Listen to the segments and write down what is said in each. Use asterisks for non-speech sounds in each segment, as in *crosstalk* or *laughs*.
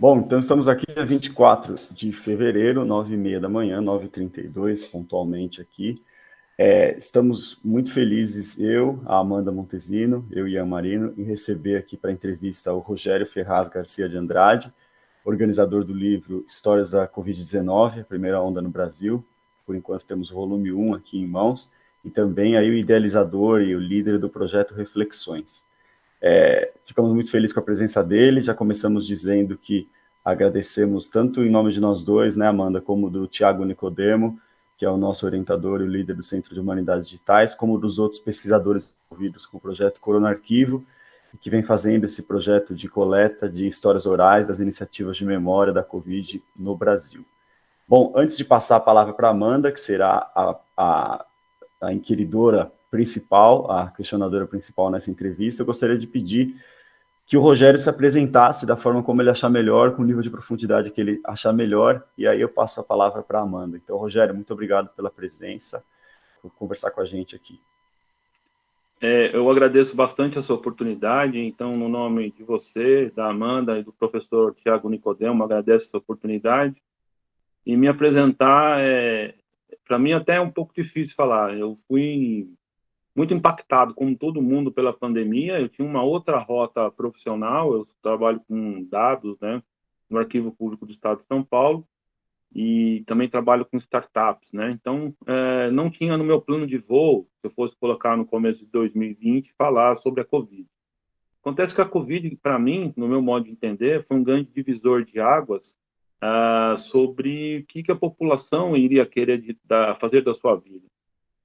Bom, então estamos aqui dia 24 de fevereiro, 9h30 da manhã, 9h32, pontualmente aqui. É, estamos muito felizes, eu, a Amanda Montesino, eu e a Marino, em receber aqui para entrevista o Rogério Ferraz Garcia de Andrade, organizador do livro Histórias da Covid-19, a primeira onda no Brasil. Por enquanto temos o volume 1 aqui em mãos, e também aí o idealizador e o líder do projeto Reflexões. É, ficamos muito felizes com a presença dele, já começamos dizendo que agradecemos tanto em nome de nós dois, né, Amanda, como do Tiago Nicodemo, que é o nosso orientador e líder do Centro de Humanidades Digitais, como dos outros pesquisadores envolvidos com o projeto Corona Arquivo, que vem fazendo esse projeto de coleta de histórias orais das iniciativas de memória da Covid no Brasil. Bom, antes de passar a palavra para Amanda, que será a, a, a inquiridora principal, a questionadora principal nessa entrevista, eu gostaria de pedir que o Rogério se apresentasse da forma como ele achar melhor, com o nível de profundidade que ele achar melhor, e aí eu passo a palavra para a Amanda. Então, Rogério, muito obrigado pela presença, por conversar com a gente aqui. É, eu agradeço bastante essa oportunidade, então, no nome de você, da Amanda e do professor Tiago Nicodemo, agradeço essa oportunidade. E me apresentar, é, para mim, até é um pouco difícil falar. Eu fui muito impactado, como todo mundo, pela pandemia. Eu tinha uma outra rota profissional, eu trabalho com dados, né, no Arquivo Público do Estado de São Paulo, e também trabalho com startups, né? Então, é, não tinha no meu plano de voo, se eu fosse colocar no começo de 2020, falar sobre a Covid. Acontece que a Covid, para mim, no meu modo de entender, foi um grande divisor de águas ah, sobre o que, que, a população iria querer de, da, fazer da sua vida.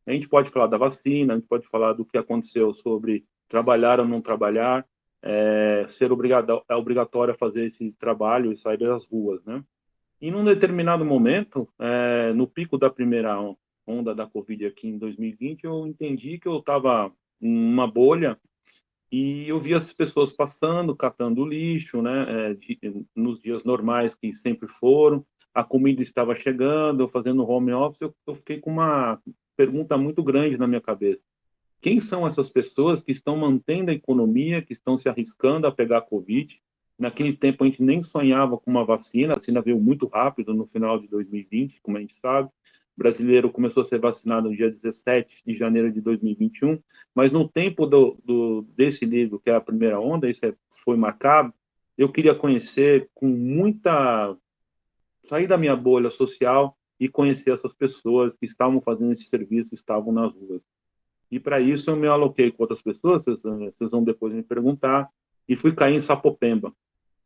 A gente pode falar da vacina, a gente pode falar do que aconteceu sobre trabalhar ou não trabalhar, é, ser obrigado, é obrigatório fazer esse trabalho e sair das ruas, né? E num determinado momento, é, no pico da primeira onda da Covid aqui em 2020, eu entendi que eu estava numa bolha e eu via as pessoas passando, catando lixo, né, é, de, nos dias normais que sempre foram, a comida estava chegando, eu fazendo home office, eu, eu fiquei com uma pergunta muito grande na minha cabeça. Quem são essas pessoas que estão mantendo a economia, que estão se arriscando a pegar a Covid, Naquele tempo a gente nem sonhava com uma vacina, a vacina veio muito rápido no final de 2020, como a gente sabe. O brasileiro começou a ser vacinado no dia 17 de janeiro de 2021, mas no tempo do, do desse livro, que é a primeira onda, isso é, foi marcado, eu queria conhecer com muita... sair da minha bolha social e conhecer essas pessoas que estavam fazendo esse serviço, estavam nas ruas. E para isso eu me aloquei com outras pessoas, vocês, vocês vão depois me perguntar, e fui cair em Sapopemba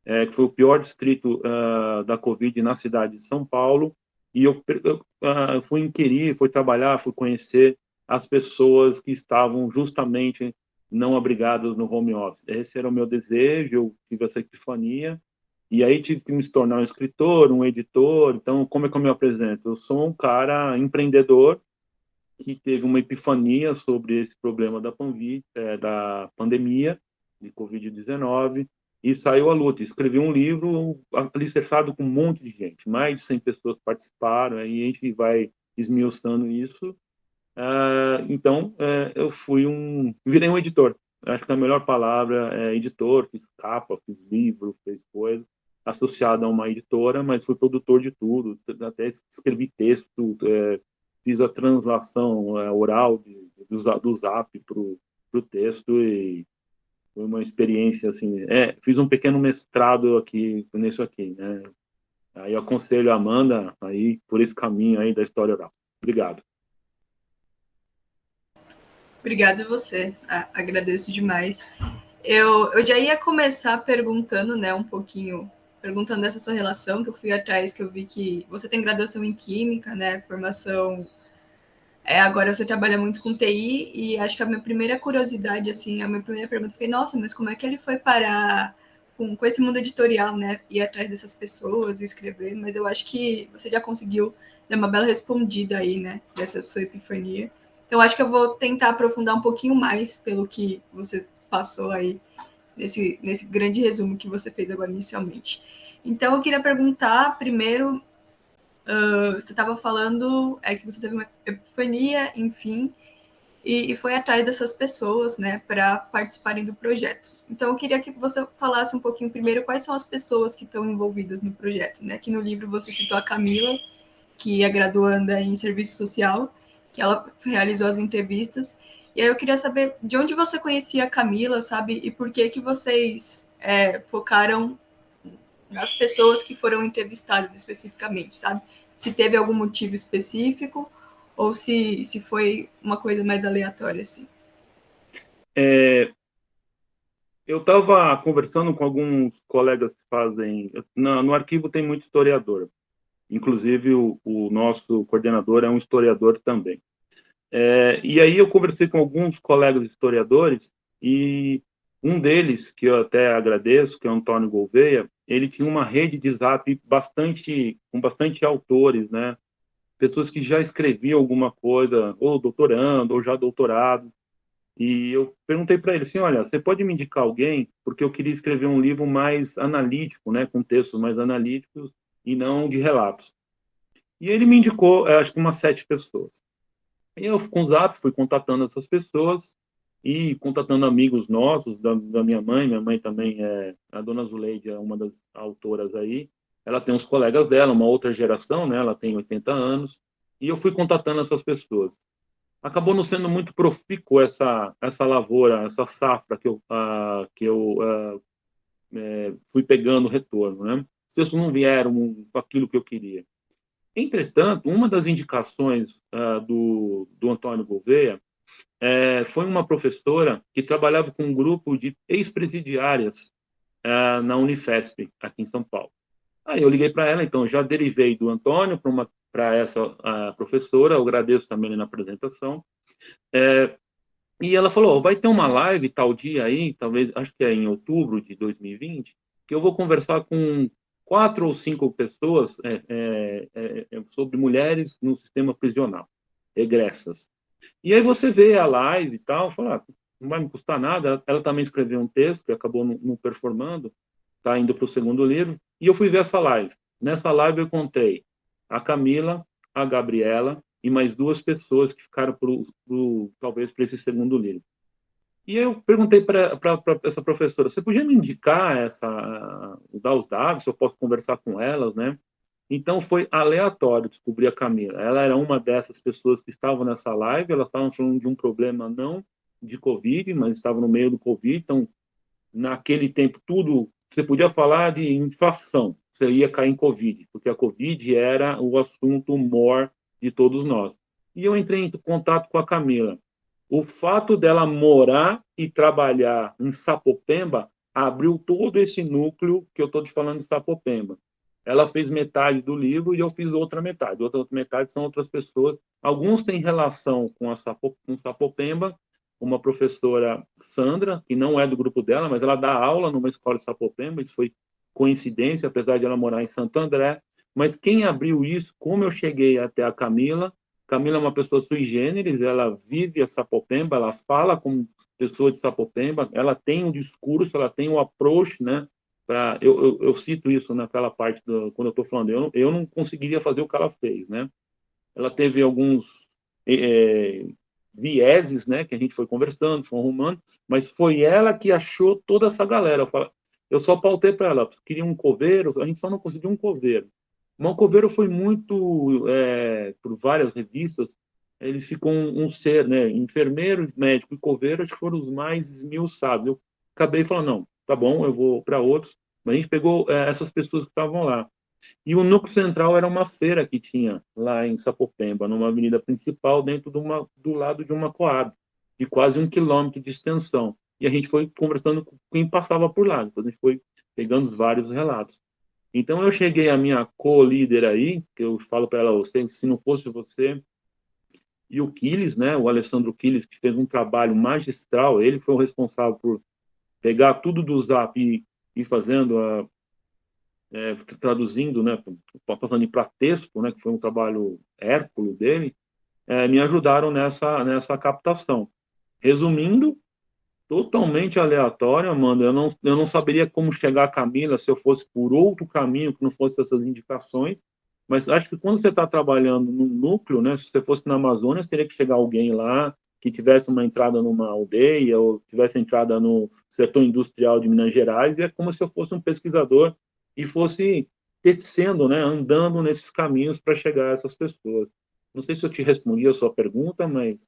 é, que foi o pior distrito uh, da Covid na cidade de São Paulo, e eu, eu uh, fui inquirir, fui trabalhar, fui conhecer as pessoas que estavam justamente não abrigadas no home office. Esse era o meu desejo, eu tive essa epifania, e aí tive que me tornar um escritor, um editor, então como é que eu me apresento? Eu sou um cara empreendedor que teve uma epifania sobre esse problema da, panvi, é, da pandemia de Covid-19, e saiu a luta. Escrevi um livro alicerçado com um monte de gente, mais de 100 pessoas participaram, e a gente vai esmiuçando isso. Uh, então, uh, eu fui um. virei um editor. Acho que a melhor palavra é editor, fiz capa, fiz livro, fiz coisa, associado a uma editora, mas fui produtor de tudo, até escrevi texto, é, fiz a translação é, oral de, do, do Zap para o texto e foi uma experiência assim. É, fiz um pequeno mestrado aqui nisso aqui, né? Aí eu aconselho a Amanda aí por esse caminho aí da história oral. Obrigado. Obrigada a você. agradeço demais. Eu, eu já ia começar perguntando, né, um pouquinho, perguntando dessa sua relação, que eu fui atrás, que eu vi que você tem graduação em Química, né, formação é, agora você trabalha muito com TI e acho que a minha primeira curiosidade, assim, a minha primeira pergunta foi, nossa, mas como é que ele foi parar com, com esse mundo editorial, né? Ir atrás dessas pessoas escrever, mas eu acho que você já conseguiu dar uma bela respondida aí, né? Dessa sua epifania. Então, acho que eu vou tentar aprofundar um pouquinho mais pelo que você passou aí, nesse, nesse grande resumo que você fez agora inicialmente. Então, eu queria perguntar primeiro Uh, você estava falando é que você teve uma epifania, enfim, e, e foi atrás dessas pessoas, né, para participarem do projeto. Então, eu queria que você falasse um pouquinho primeiro quais são as pessoas que estão envolvidas no projeto, né? Que no livro você citou a Camila, que é graduanda em serviço social, que ela realizou as entrevistas. E aí eu queria saber de onde você conhecia a Camila, sabe? E por que que vocês é, focaram nas pessoas que foram entrevistadas especificamente, sabe? Se teve algum motivo específico ou se, se foi uma coisa mais aleatória, assim. É, eu estava conversando com alguns colegas que fazem. No, no arquivo tem muito historiador. Inclusive, o, o, nosso coordenador é um historiador também. É, e aí eu conversei com alguns colegas historiadores e um deles, que eu até agradeço, que é o Antônio Gouveia, ele tinha uma rede de zap bastante, com bastante autores, né? Pessoas que já escreviam alguma coisa, ou doutorando, ou já doutorado. E eu perguntei para ele assim, olha, você pode me indicar alguém? Porque eu queria escrever um livro mais analítico, né, com textos mais analíticos e não de relatos. E ele me indicou, acho que umas sete pessoas. Eu, com o Zap, fui contatando essas pessoas e contatando amigos nossos, da, da, minha mãe. Minha mãe também é, a dona Zuleide é uma das autoras aí. Ela tem uns colegas dela, uma outra geração, né? Ela tem 80 anos. E eu fui contatando essas pessoas acabou não sendo muito profícuo essa essa lavoura, essa safra que eu que eu é, fui pegando retorno, né? Os textos não vieram com aquilo que eu queria. Entretanto, uma das indicações uh, do, do Antônio Gouveia é, foi uma professora que trabalhava com um grupo de ex-presidiárias na Unifesp, aqui em São Paulo. Aí eu liguei para ela, então já derivei do Antônio para essa professora, eu agradeço também na apresentação. É, e ela falou: vai ter uma live tal dia aí, talvez, acho que é em outubro de 2020, que eu vou conversar com quatro ou cinco pessoas é, é, é, é, sobre mulheres no sistema prisional, regressas. E aí você vê a live e tal, fala, ah, não vai me custar nada. Ela também escreveu um texto que acabou não, não performando, está indo para o segundo livro. E eu fui ver essa live. Nessa live eu contei a Camila, a Gabriela e mais duas pessoas que ficaram pro, pro talvez para esse segundo livro. E eu perguntei para essa professora, você podia me indicar essa, dar os dados, se eu posso conversar com elas, né? Então foi aleatório descobrir a Camila. Ela era uma dessas pessoas que estavam nessa live, elas estavam falando de um problema não de Covid, mas estavam no meio do Covid, então naquele tempo tudo, você podia falar de inflação, você ia cair em Covid, porque a Covid era o assunto maior de todos nós. E eu entrei em contato com a Camila. O fato dela morar e trabalhar em Sapopemba abriu todo esse núcleo que eu estou te falando de Sapopemba. Ela fez metade do livro e eu fiz outra metade. Outra, outra metade são outras pessoas. Alguns têm relação com a Sapo, com Sapopemba, uma professora Sandra, que não é do grupo dela, mas ela dá aula numa escola de Sapopemba, isso foi coincidência, apesar de ela morar em Santo André, mas quem abriu isso, como eu cheguei até a Camila, Camila é uma pessoa sui generis, ela vive a Sapopemba, ela fala como pessoa de Sapopemba, ela tem um discurso, ela tem um approach, né, pra, eu, eu, eu cito isso naquela parte, do, quando eu estou falando, eu, eu não conseguiria fazer o que ela fez, né, ela teve alguns é, vieses, né, que a gente foi conversando, foi arrumando, mas foi ela que achou toda essa galera. Eu só pautei para ela, queria um coveiro, a gente só não conseguiu um coveiro. Mas o coveiro foi muito, é, por várias revistas, eles ficam um, um, ser, né? Enfermeiro, médico e coveiro, acho que foram os mais esmiuçados. Eu acabei falando, não, tá bom, eu vou para outros. Mas a gente pegou é, essas pessoas que estavam lá. E o núcleo central era uma feira que tinha lá em Sapopemba, numa avenida principal, dentro de uma, do lado de uma coab, de quase um quilômetro de extensão e a gente foi conversando com quem passava por lá. A gente foi pegando os vários relatos. Então eu cheguei à minha co-líder aí, que eu falo para ela, você, se não fosse você e o Quiles, né, o Alessandro Quiles, que fez um trabalho magistral, ele foi o responsável por pegar tudo do Zap e ir fazendo a é, traduzindo, né, passando para texto, né, que foi um trabalho hérculo dele, é, me ajudaram nessa nessa captação. Resumindo, totalmente aleatório, Amanda. Eu não, eu não saberia como chegar a Camila se eu fosse por outro caminho que não fosse essas indicações. Mas acho que quando você está trabalhando no núcleo, né, se você fosse na Amazônia, teria que chegar alguém lá que tivesse uma entrada numa aldeia ou tivesse entrada no setor industrial de Minas Gerais, e é como se eu fosse um pesquisador e fosse tecendo, né, andando nesses caminhos para chegar a essas pessoas. Não sei se eu te respondi a sua pergunta, mas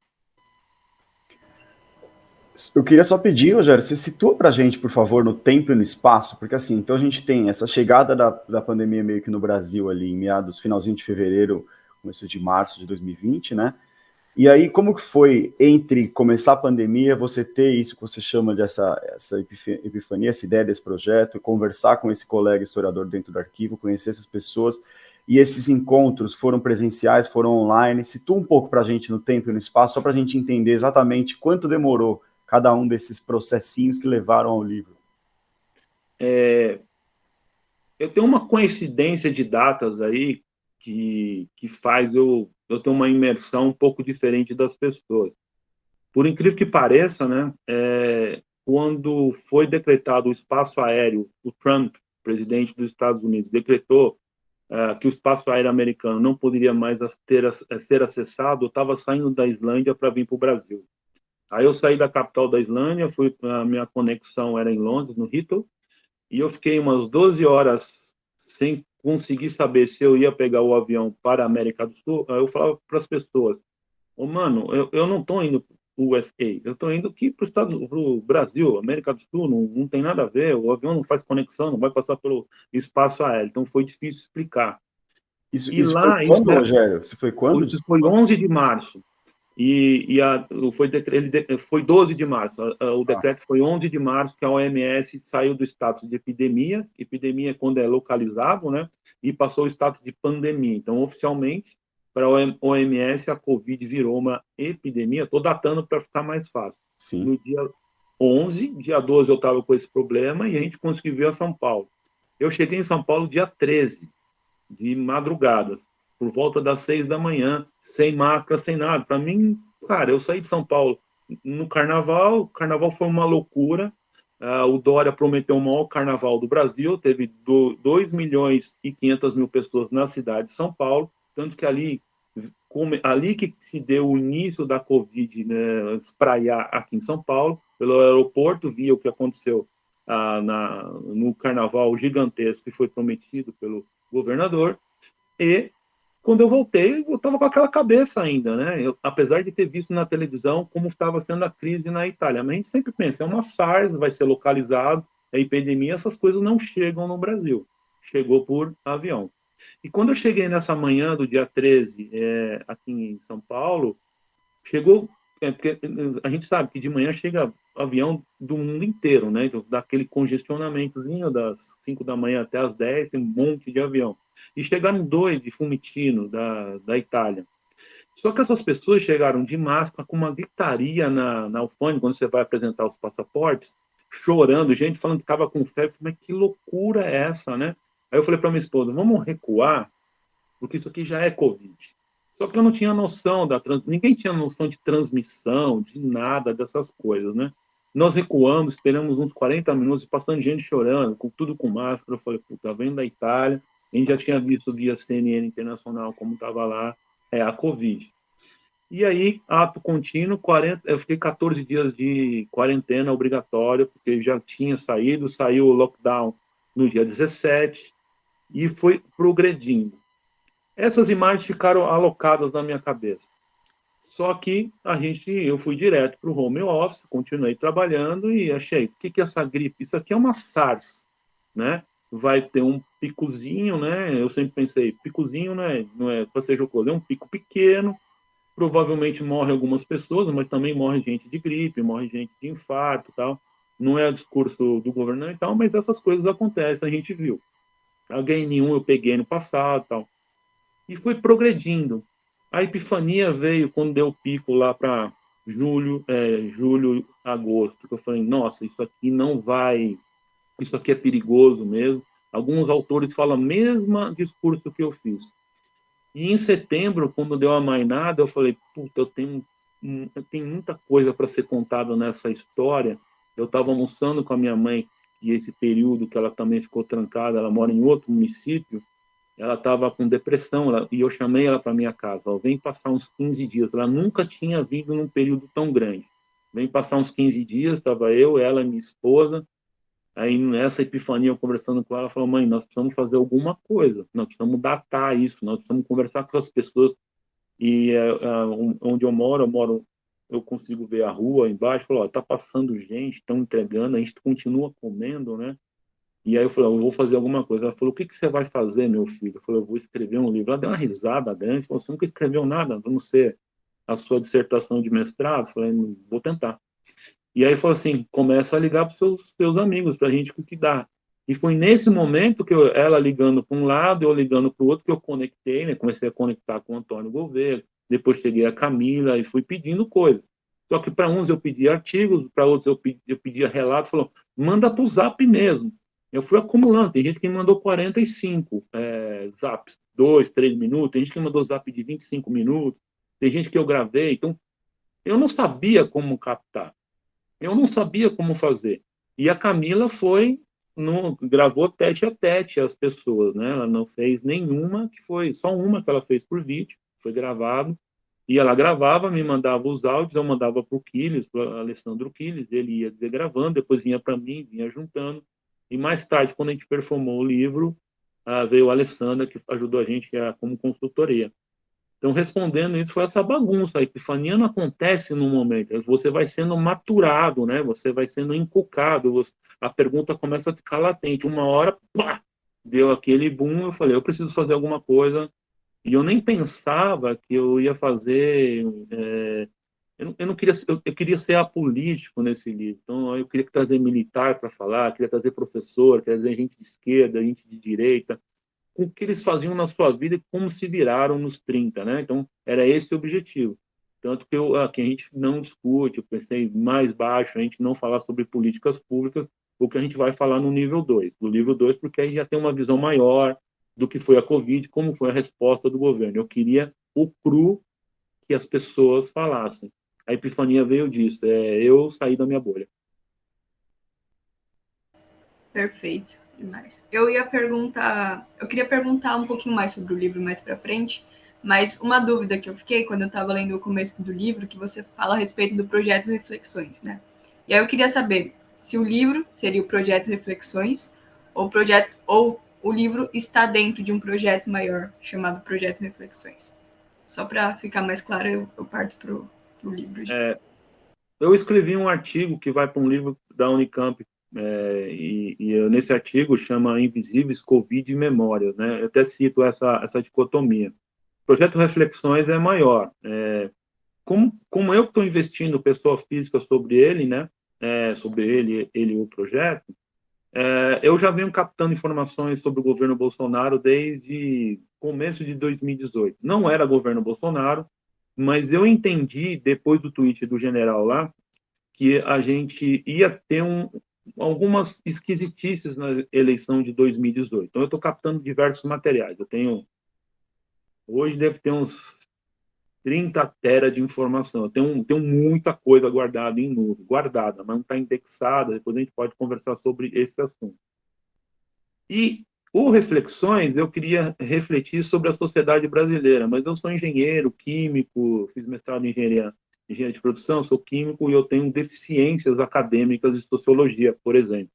eu queria só pedir, Rogério, você situa para a gente, por favor, no tempo e no espaço, porque assim, então a gente tem essa chegada da, da pandemia meio que no Brasil ali, em meados, finalzinho de fevereiro, começo de março de 2020, né? E aí, como que foi entre começar a pandemia, você ter isso que você chama de essa, essa epifania, essa ideia desse projeto, conversar com esse colega historiador dentro do arquivo, conhecer essas pessoas, e esses encontros foram presenciais, foram online? Situa um pouco para a gente no tempo e no espaço, só para a gente entender exatamente quanto demorou cada um desses processinhos que levaram ao livro? É, eu tenho uma coincidência de datas aí que, que faz eu, eu ter uma imersão um pouco diferente das pessoas. Por incrível que pareça, né, é, quando foi decretado o espaço aéreo, o Trump, presidente dos Estados Unidos, decretou uh, que o espaço aéreo americano não poderia mais ter, ser acessado, eu estava saindo da Islândia para vir para o Brasil. Aí eu saí da capital da Islândia, fui a minha conexão era em Londres, no Heathrow, e eu fiquei umas 12 horas sem conseguir saber se eu ia pegar o avião para a América do Sul. Aí eu falava para as pessoas: oh, mano, eu, eu não estou indo para o USA, eu estou indo aqui para o Brasil, América do Sul, não, não tem nada a ver, o avião não faz conexão, não vai passar pelo espaço aéreo, então foi difícil explicar. Isso, e isso lá, foi quando, Rogério? Isso foi quando? Isso foi 11 de março. E, e a, foi, ele, foi 12 de março, o tá. decreto ah. foi 11 de março que a OMS saiu do status de epidemia, epidemia é quando é localizado, né, e passou o status de pandemia. Então, oficialmente, para a OMS, a Covid virou uma epidemia, estou datando para ficar mais fácil. Sim. No dia 11, dia 12 eu estava com esse problema e a gente conseguiu vir a São Paulo. Eu cheguei em São Paulo dia 13, de madrugadas por volta das seis da manhã, sem máscara, sem nada. Para mim, cara, eu saí de São Paulo no carnaval, o carnaval foi uma loucura. Uh, o Dória prometeu o maior carnaval do Brasil, teve 2 milhões e 500 mil pessoas na cidade de São Paulo, tanto que ali, como, ali que se deu o início da Covid né, espraiar aqui em São Paulo, pelo aeroporto, via o que aconteceu uh, na, no carnaval gigantesco que foi prometido pelo governador, e quando eu voltei, eu estava com aquela cabeça ainda, né? Eu, apesar de ter visto na televisão como estava sendo a crise na Itália, mas a gente sempre pensa, é uma SARS, vai ser localizado, é epidemia, essas coisas não chegam no Brasil. Chegou por avião. E quando eu cheguei nessa manhã do dia 13, é, aqui em São Paulo, chegou, é, porque a gente sabe que de manhã chega avião do mundo inteiro, né? Então, daquele congestionamentozinho das 5 da manhã até as 10, tem um monte de avião. E chegaram dois de Fumitino, da, da Itália. Só que essas pessoas chegaram de máscara, com uma gritaria na, na alfândega, quando você vai apresentar os passaportes, chorando, gente falando que estava com febre. Mas que loucura é essa, né? Aí eu falei para minha esposa, vamos recuar, porque isso aqui já é Covid. Só que eu não tinha noção da trans... ninguém tinha noção de transmissão, de nada dessas coisas, né? Nós recuamos, esperamos uns 40 minutos, passando gente chorando, com tudo com máscara. Eu falei, puta, vem da Itália, a gente já tinha visto via CNN Internacional como estava lá é, a Covid. E aí, ato contínuo, 40, eu fiquei 14 dias de quarentena obrigatória, porque já tinha saído, saiu o lockdown no dia 17, e foi progredindo. Essas imagens ficaram alocadas na minha cabeça. Só que a gente, eu fui direto para o home office, continuei trabalhando e achei, o que, que é essa gripe? Isso aqui é uma SARS, né? vai ter um picozinho, né? Eu sempre pensei, picozinho né? não é para ser jocoso, é um pico pequeno. Provavelmente morre algumas pessoas, mas também morre gente de gripe, morre gente de infarto, tal. Não é discurso do governo e tal, mas essas coisas acontecem, a gente viu. Alguém nenhum eu peguei no passado, tal. E foi progredindo. A epifania veio quando deu pico lá para julho, é, julho, agosto, que eu falei, nossa, isso aqui não vai isso aqui é perigoso mesmo. Alguns autores falam o mesmo discurso que eu fiz. E em setembro, quando deu a mainada, eu falei, puta, eu tenho, eu tenho muita coisa para ser contada nessa história. Eu estava almoçando com a minha mãe, e esse período que ela também ficou trancada, ela mora em outro município, ela estava com depressão, ela, e eu chamei ela para minha casa, ó, vem passar uns 15 dias. Ela nunca tinha vindo num período tão grande. Vem passar uns 15 dias, estava eu, ela e minha esposa. Aí, nessa epifania, eu conversando com ela, falou, mãe, nós precisamos fazer alguma coisa, nós precisamos datar isso, nós precisamos conversar com as pessoas. E é, onde eu moro, eu moro, eu consigo ver a rua embaixo, falou, está passando gente, estão entregando, a gente continua comendo, né? E aí eu falei, eu vou fazer alguma coisa. Ela falou, o que, que você vai fazer, meu filho? Eu falei, eu vou escrever um livro. Ela deu uma risada grande, falou, você nunca escreveu nada, vamos ser a sua dissertação de mestrado? Eu falei, vou tentar. E aí falou assim, começa a ligar para os seus, seus amigos, para a gente o que dá. E foi nesse momento que eu, ela ligando para um lado, eu ligando para o outro, que eu conectei, né? Comecei a conectar com o Antônio Gouveia, depois cheguei a Camila e fui pedindo coisas. Só que para uns eu pedia artigos, para outros eu pedia, eu pedia relatos, falou, manda para o Zap mesmo. Eu fui acumulando. Tem gente que me mandou 45 é, zaps, 2, 3 minutos. Tem gente que me mandou zap de 25 minutos. Tem gente que eu gravei. Então, eu não sabia como captar. Eu não sabia como fazer. E a Camila foi, no, gravou tete a tete as pessoas, né? Ela não fez nenhuma, que foi só uma que ela fez por vídeo, foi gravado. E ela gravava, me mandava os áudios, eu mandava para o Quiles, para Alessandro Quiles, ele ia gravando, depois vinha para mim, vinha juntando. E mais tarde, quando a gente performou o livro, uh, veio a Alessandra, que ajudou a gente a, como consultoria. Então, respondendo isso, foi essa bagunça. A epifania não acontece no momento. Você vai sendo maturado, né? Você vai sendo encucado. A pergunta começa a ficar latente. Uma hora, pá, deu aquele boom. Eu falei, eu preciso fazer alguma coisa. E eu nem pensava que eu ia fazer é, eu, eu não queria, eu, eu, queria ser apolítico nesse livro. Então, eu queria trazer militar para falar, queria trazer professor, queria trazer gente de esquerda, gente de direita, com o que eles faziam na sua vida e como se viraram nos 30, né? Então, era esse o objetivo. Tanto que eu, aqui a gente não discute, eu pensei mais baixo, a gente não falar sobre políticas públicas, o que a gente vai falar no nível 2. No nível 2, porque aí já tem uma visão maior do que foi a Covid, como foi a resposta do governo. Eu queria o cru que as pessoas falassem a epifania veio disso, é eu saí da minha bolha. Perfeito, demais. Eu ia perguntar, eu queria perguntar um pouquinho mais sobre o livro mais para frente, mas uma dúvida que eu fiquei quando eu estava lendo o começo do livro, que você fala a respeito do projeto Reflexões, né? E aí eu queria saber se o livro seria o projeto Reflexões ou o projeto ou o livro está dentro de um projeto maior chamado Projeto Reflexões. Só para ficar mais claro, eu, eu parto para É, eu escrevi um artigo que vai para um livro da Unicamp, é, e, e eu, nesse artigo chama Invisíveis, Covid e Memórias, né? Eu até cito essa, essa dicotomia. O projeto Reflexões é maior. É, como, como eu estou investindo pessoa física sobre ele, né? É, sobre ele, ele o projeto, é, eu já venho captando informações sobre o governo Bolsonaro desde começo de 2018. Não era governo Bolsonaro, mas eu entendi, depois do tweet do general lá, que a gente ia ter um, algumas esquisitices na eleição de 2018. Então, eu estou captando diversos materiais. Eu tenho. Hoje deve ter uns 30 tera de informação. Eu tenho, tenho muita coisa guardada em nuvem, guardada, mas não está indexada. Depois a gente pode conversar sobre esse assunto. E o Reflexões, eu queria refletir sobre a sociedade brasileira, mas eu sou engenheiro, químico, fiz mestrado em engenharia, engenharia de produção, sou químico e eu tenho deficiências acadêmicas de sociologia, por exemplo.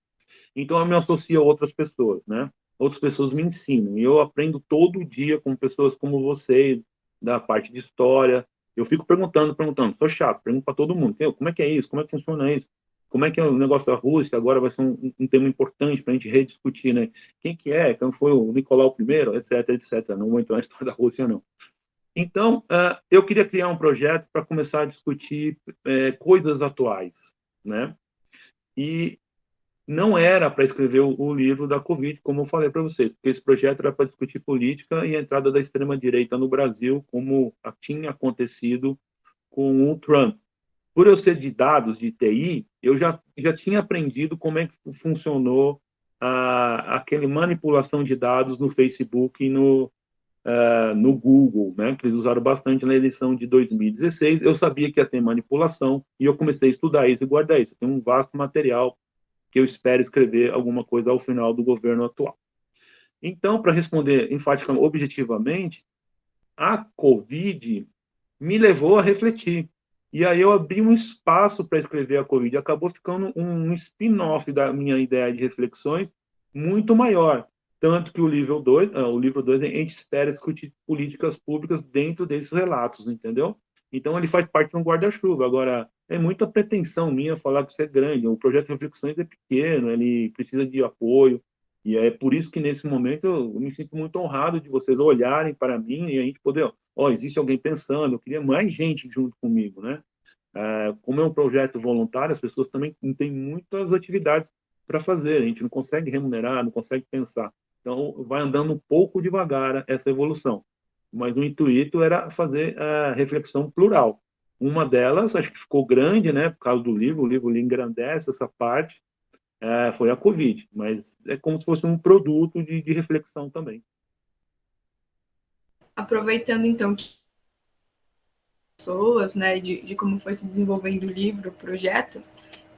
Então, eu me associo a outras pessoas, né? Outras pessoas me ensinam. E eu aprendo todo dia com pessoas como você, da parte de história. Eu fico perguntando, perguntando. Sou chato, pergunto para todo mundo. Como é que é isso? Como é que funciona isso? Como é que é o negócio da Rússia, agora vai ser um, um tema importante para a gente rediscutir, né? Quem que é, quem foi o Nicolau I, etc, etc. Não vou entrar na história da Rússia, não. Então, uh, eu queria criar um projeto para começar a discutir uh, coisas atuais, né? E não era para escrever o, o, livro da Covid, como eu falei para vocês, porque esse projeto era para discutir política e a entrada da extrema-direita no Brasil, como tinha acontecido com o Trump por eu ser de dados, de TI, eu já, já tinha aprendido como é que funcionou a, aquele manipulação de dados no Facebook e no, uh, no Google, né, que eles usaram bastante na eleição de 2016. Eu sabia que ia ter manipulação e eu comecei a estudar isso e guardar isso. Tem um vasto material que eu espero escrever alguma coisa ao final do governo atual. Então, para responder enfaticamente, objetivamente, a Covid me levou a refletir. E aí eu abri um espaço para escrever a Covid. Acabou ficando um spin-off da minha ideia de reflexões muito maior. Tanto que o livro 2, uh, o livro 2, a gente espera discutir políticas públicas dentro desses relatos, entendeu? Então ele faz parte de um guarda-chuva. Agora, é muita pretensão minha falar que isso é grande. O projeto de reflexões é pequeno, ele precisa de apoio. E é por isso que nesse momento eu me sinto muito honrado de vocês olharem para mim e a gente poder, oh, existe alguém pensando, eu queria mais gente junto comigo, né? É, como é um projeto voluntário, as pessoas também têm muitas atividades para fazer, a gente não consegue remunerar, não consegue pensar. Então, vai andando um pouco devagar essa evolução. Mas o intuito era fazer a reflexão plural. Uma delas, acho que ficou grande, né, por causa do livro, o livro engrandece essa parte, é, foi a Covid, mas é como se fosse um produto de, de reflexão também. Aproveitando, então, que pessoas, né, de, de como foi se desenvolvendo o livro, o projeto,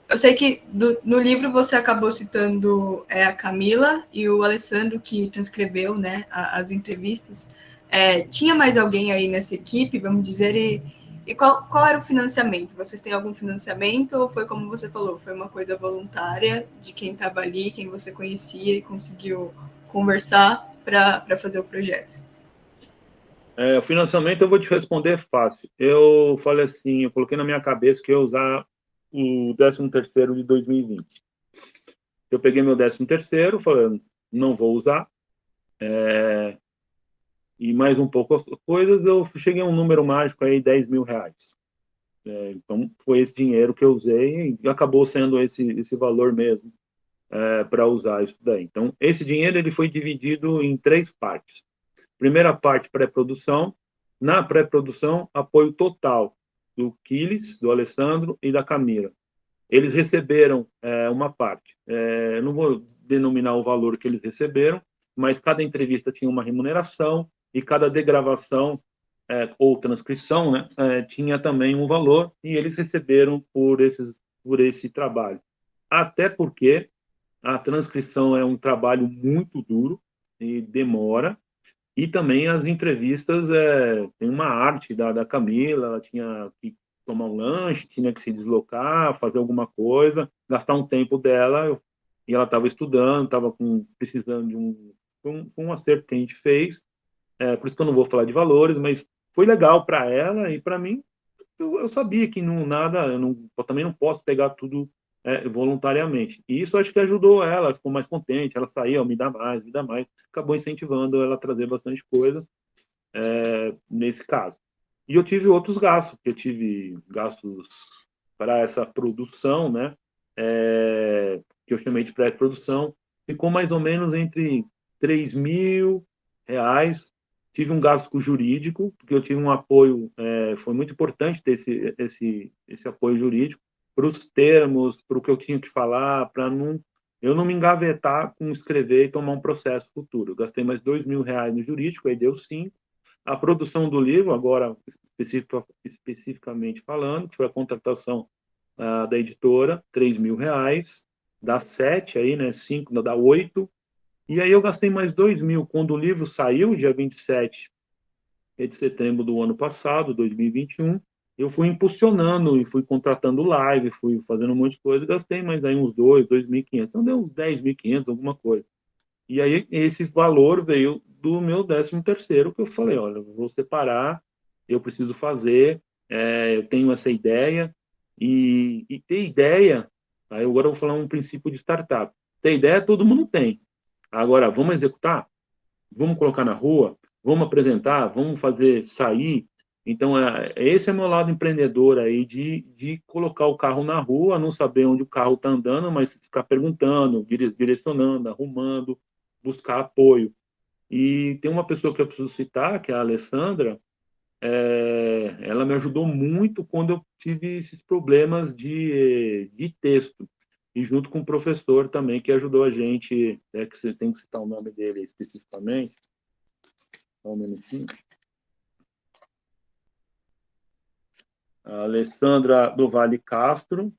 eu sei que do, no livro você acabou citando é, a Camila e o Alessandro que transcreveu né, a, as entrevistas. É, tinha mais alguém aí nessa equipe, vamos dizer, e, e qual, qual era o financiamento? Vocês têm algum financiamento ou foi como você falou, foi uma coisa voluntária de quem estava ali, quem você conhecia e conseguiu conversar para fazer o projeto? É, o financiamento eu vou te responder fácil. Eu falei assim, eu coloquei na minha cabeça que eu ia usar o 13 terceiro de 2020. Eu peguei meu 13 terceiro, falando, não vou usar, é, e mais um pouco coisas, eu cheguei a um número mágico aí, 10 mil reais. É, então, foi esse dinheiro que eu usei e acabou sendo esse, esse valor mesmo é, para usar isso daí. Então, esse dinheiro ele foi dividido em três partes. Primeira parte, pré-produção. Na pré-produção, apoio total do Quiles, do Alessandro e da Camila. Eles receberam é, uma parte. É, não vou denominar o valor que eles receberam, mas cada entrevista tinha uma remuneração e cada degravação é, ou transcrição né, é, tinha também um valor e eles receberam por, esses, por esse trabalho. Até porque a transcrição é um trabalho muito duro e demora, e também as entrevistas, é, tem uma arte da, da Camila, ela tinha que tomar um lanche, tinha que se deslocar, fazer alguma coisa, gastar um tempo dela, e ela estava estudando, estava precisando de um, um, um acerto que a gente fez, é, por isso que eu não vou falar de valores, mas foi legal para ela e para mim, eu, eu, sabia que não nada, eu, não, eu também não posso pegar tudo é, voluntariamente. E isso acho que ajudou ela, ficou mais contente, ela saiu, me dá mais, me dá mais, acabou incentivando ela a trazer bastante coisa é, nesse caso. E eu tive outros gastos, eu tive gastos para essa produção, né, é, que eu chamei de pré-produção, ficou mais ou menos entre 3 mil reais. Tive um gasto jurídico, porque eu tive um apoio, é, foi muito importante ter esse, esse, esse apoio jurídico, para os termos, para o que eu tinha que falar, para não eu não me engavetar com escrever e tomar um processo futuro. Eu gastei mais dois mil reais no jurídico, aí deu cinco. A produção do livro, agora especific, especificamente falando, que foi a contratação uh, da editora, três mil reais, dá sete aí, né? Cinco, dá oito. E aí eu gastei mais dois mil quando o livro saiu, dia 27 de setembro do ano passado, 2021 eu fui impulsionando e fui contratando live, fui fazendo um monte de coisa, gastei mais aí uns dois, dois mil quinhentos, então deu uns dez mil quinhentos, alguma coisa. E aí esse valor veio do meu décimo terceiro, que eu falei, olha, vou separar, eu preciso fazer, é, eu tenho essa ideia, e, e ter ideia, aí agora eu vou falar um princípio de startup, ter ideia todo mundo tem, agora vamos executar? Vamos colocar na rua? Vamos apresentar? Vamos fazer sair? Então, é, esse é meu lado empreendedor aí, de, de colocar o carro na rua, não saber onde o carro está andando, mas ficar perguntando, direcionando, arrumando, buscar apoio. E tem uma pessoa que eu preciso citar, que é a Alessandra, é, ela me ajudou muito quando eu tive esses problemas de, de texto. E junto com o professor também, que ajudou a gente, é que você tem que citar o nome dele especificamente. Só um minutinho. Alessandra do Vale Castro,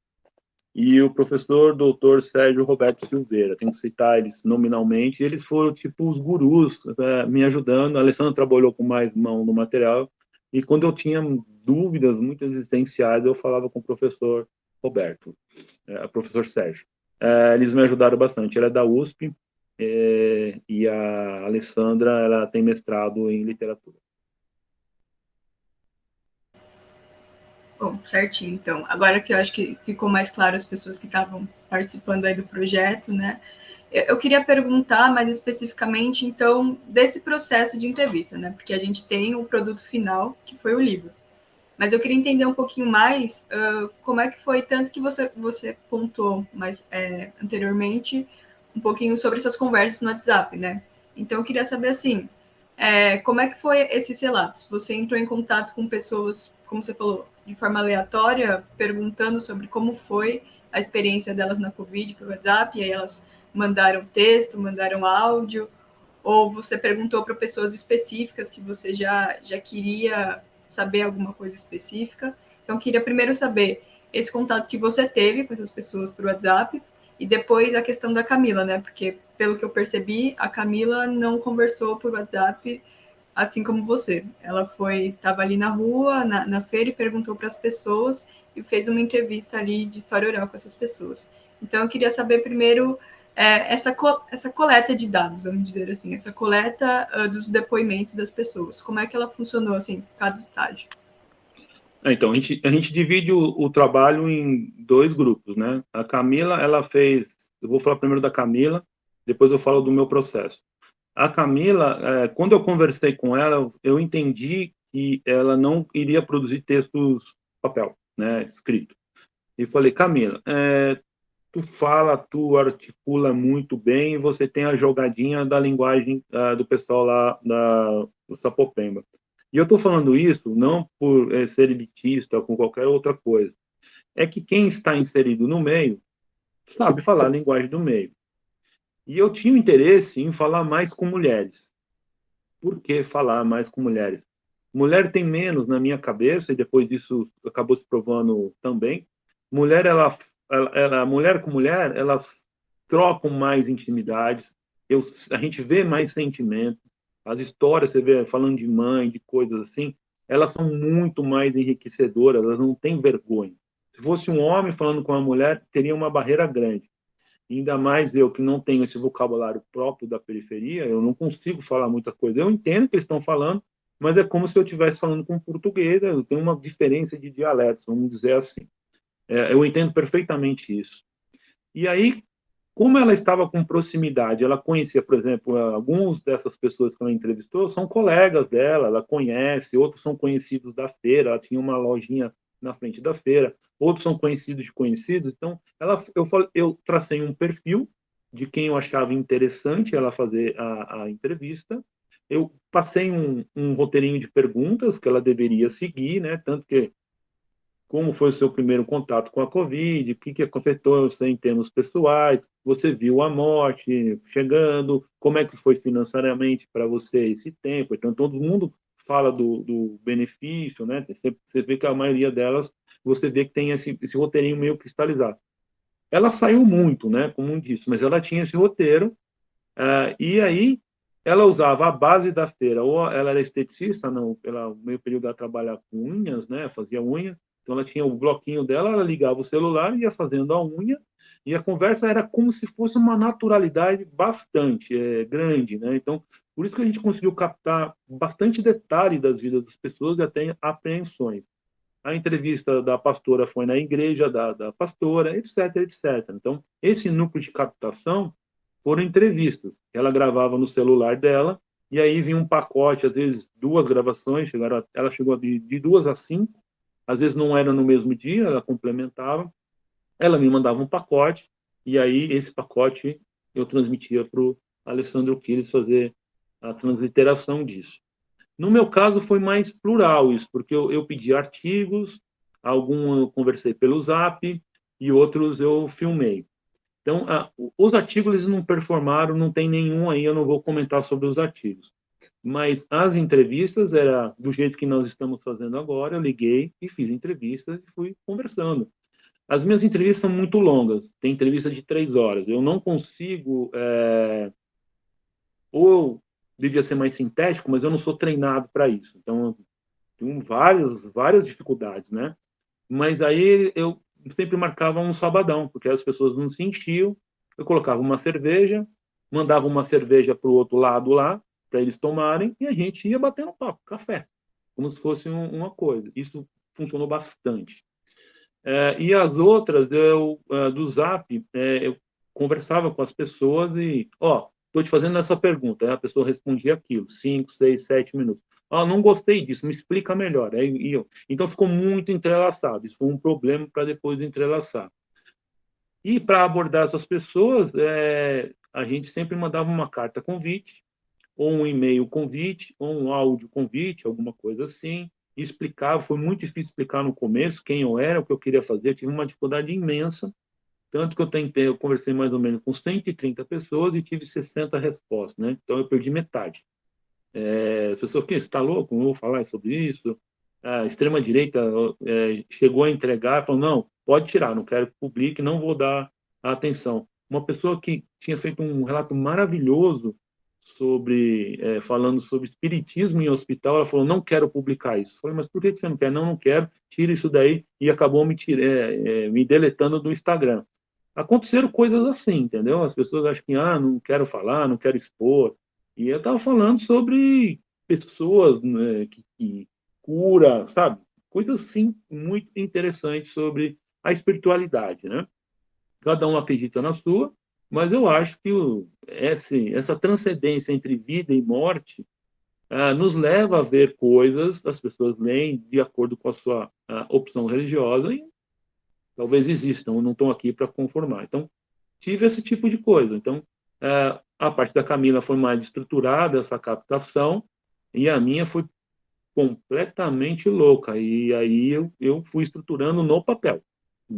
e o professor doutor Sérgio Roberto Silveira. Tenho que citar eles nominalmente. Eles foram tipo os gurus é, me ajudando. A Alessandra trabalhou com mais mão no material. E quando eu tinha dúvidas muito existenciais, eu falava com o professor Roberto, é, professor Sérgio. É, eles me ajudaram bastante. Ela é da USP é, e a Alessandra ela tem mestrado em literatura. Bom, certinho, então. Agora que eu acho que ficou mais claro as pessoas que estavam participando aí do projeto, né? Eu queria perguntar mais especificamente, então, desse processo de entrevista, né? Porque a gente tem o produto final, que foi o livro. Mas eu queria entender um pouquinho mais uh, como é que foi, tanto que você, você pontuou mais é, anteriormente, um pouquinho sobre essas conversas no WhatsApp, né? Então, eu queria saber, assim, é, como é que foi esses relatos? Você entrou em contato com pessoas, como você falou, de forma aleatória, perguntando sobre como foi a experiência delas na Covid pelo WhatsApp, e aí elas mandaram texto, mandaram áudio, ou você perguntou para pessoas específicas que você já, já queria saber alguma coisa específica. Então, queria primeiro saber esse contato que você teve com essas pessoas por WhatsApp, e depois a questão da Camila, né? Porque, pelo que eu percebi, a Camila não conversou por WhatsApp assim como você. Ela foi, estava ali na rua, na, na feira e perguntou para as pessoas e fez uma entrevista ali de história oral com essas pessoas. Então, eu queria saber primeiro é, essa, co essa coleta de dados, vamos dizer assim, essa coleta uh, dos depoimentos das pessoas. Como é que ela funcionou, assim, cada estágio? Então, a gente, a gente divide o, o, trabalho em dois grupos, né? A Camila, ela fez... Eu vou falar primeiro da Camila, depois eu falo do meu processo. A Camila, é, quando eu conversei com ela, eu entendi que ela não iria produzir textos papel, né, escrito. E falei, Camila, é, tu fala, tu articula muito bem, você tem a jogadinha da linguagem uh, do pessoal lá da, do Sapopemba. E eu estou falando isso não por é, ser elitista ou com qualquer outra coisa. É que quem está inserido no meio sabe falar a linguagem do meio. E eu tinha interesse em falar mais com mulheres. Por que falar mais com mulheres? Mulher tem menos na minha cabeça, e depois disso acabou se provando também. Mulher, ela, ela, ela mulher com mulher, elas trocam mais intimidades, eu, a gente vê mais sentimento. As histórias, você vê falando de mãe, de coisas assim, elas são muito mais enriquecedoras, elas não têm vergonha. Se fosse um homem falando com uma mulher, teria uma barreira grande ainda mais eu que não tenho esse vocabulário próprio da periferia, eu não consigo falar muita coisa. Eu entendo o que eles estão falando, mas é como se eu estivesse falando com português, eu tenho uma diferença de dialetos, vamos dizer assim. É, eu entendo perfeitamente isso. E aí, como ela estava com proximidade, ela conhecia, por exemplo, alguns dessas pessoas que ela entrevistou são colegas dela, ela conhece, outros são conhecidos da feira, ela tinha uma lojinha na frente da feira, outros são conhecidos de conhecidos. Então, ela, eu, eu tracei um perfil de quem eu achava interessante ela fazer a, a entrevista. Eu passei um, um, roteirinho de perguntas que ela deveria seguir, né? Tanto que como foi o seu primeiro contato com a Covid, o que, que afetou você em termos pessoais, você viu a morte chegando, como é que foi financeiramente para você esse tempo. Então, todo mundo fala do, do benefício, né? Você, você, vê que a maioria delas, você vê que tem esse, esse roteirinho meio cristalizado. Ela saiu muito, né? Como disse, mas ela tinha esse roteiro, uh, e aí ela usava a base da feira, ou ela era esteticista, não, pelo meio período ela trabalhava com unhas, né? Fazia unha, então ela tinha o bloquinho dela, ela ligava o celular, ia fazendo a unha, e a conversa era como se fosse uma naturalidade bastante é, grande, né? Então, por isso que a gente conseguiu captar bastante detalhe das vidas das pessoas e até apreensões. A entrevista da pastora foi na igreja da, da pastora, etc, etc. Então, esse núcleo de captação foram entrevistas. Ela gravava no celular dela e aí vinha um pacote, às vezes duas gravações, chegaram, ela chegou de, de duas a cinco, às vezes não era no mesmo dia, ela complementava. Ela me mandava um pacote e aí esse pacote eu transmitia para o Alessandro Quiles fazer a transliteração disso. No meu caso, foi mais plural isso, porque eu, eu pedi artigos, algum eu conversei pelo Zap e outros eu filmei. Então, a, os artigos eles não performaram, não tem nenhum aí, eu não vou comentar sobre os artigos. Mas as entrevistas era do jeito que nós estamos fazendo agora, eu liguei e fiz entrevistas e fui conversando. as minhas entrevistas são muito longas, tem entrevista de três horas. Eu não consigo. É... Ou devia ser mais sintético, mas eu não sou treinado para isso. Então, tenho várias, várias dificuldades, né? Mas aí eu sempre marcava um sabadão, porque as pessoas não se enchiam. Eu colocava uma cerveja, mandava uma cerveja para o outro lado lá, para eles tomarem, e a gente ia batendo papo, café, como se fosse um, uma coisa. Isso funcionou bastante. É, e as outras, eu, é, do Zap, é, eu conversava com as pessoas e, ó, estou te fazendo essa pergunta. Aí a pessoa respondia aquilo, cinco, seis, sete minutos. Ah, não gostei disso, me explica melhor. Aí, eu, então ficou muito entrelaçado. Isso foi um problema para depois entrelaçar. E para abordar essas pessoas, é, a gente sempre mandava uma carta convite, ou um e-mail convite, ou um áudio convite, alguma coisa assim explicava, foi muito difícil explicar no começo quem eu era, o que eu queria fazer, eu tive uma dificuldade imensa, tanto que eu tentei, eu conversei mais ou menos com 130 pessoas e tive 60 respostas, né? Então eu perdi metade. É, pessoa, que está louco? Não vou falar sobre isso. A extrema-direita é, chegou a entregar, falou, não, pode tirar, não quero que publique, não vou dar atenção. Uma pessoa que tinha feito um relato maravilhoso sobre é, falando sobre espiritismo em hospital, ela falou não quero publicar isso. Eu falei, mas por que você não quer? Não, não quero. Tira isso daí e acabou me tira, é, é, me deletando do Instagram. Aconteceram coisas assim, entendeu? As pessoas acham que ah, não quero falar, não quero expor. E eu estava falando sobre pessoas né, que, que cura, sabe? Coisas assim muito interessantes sobre a espiritualidade, né? Cada um acredita na sua, mas eu acho que o, esse, essa transcendência entre vida e morte ah, nos leva a ver coisas, as pessoas leem de acordo com a sua a opção religiosa e talvez existam, não estão aqui para conformar. Então, tive esse tipo de coisa. Então, ah, a parte da Camila foi mais estruturada, essa captação, e a minha foi completamente louca. E aí eu, eu fui estruturando no papel,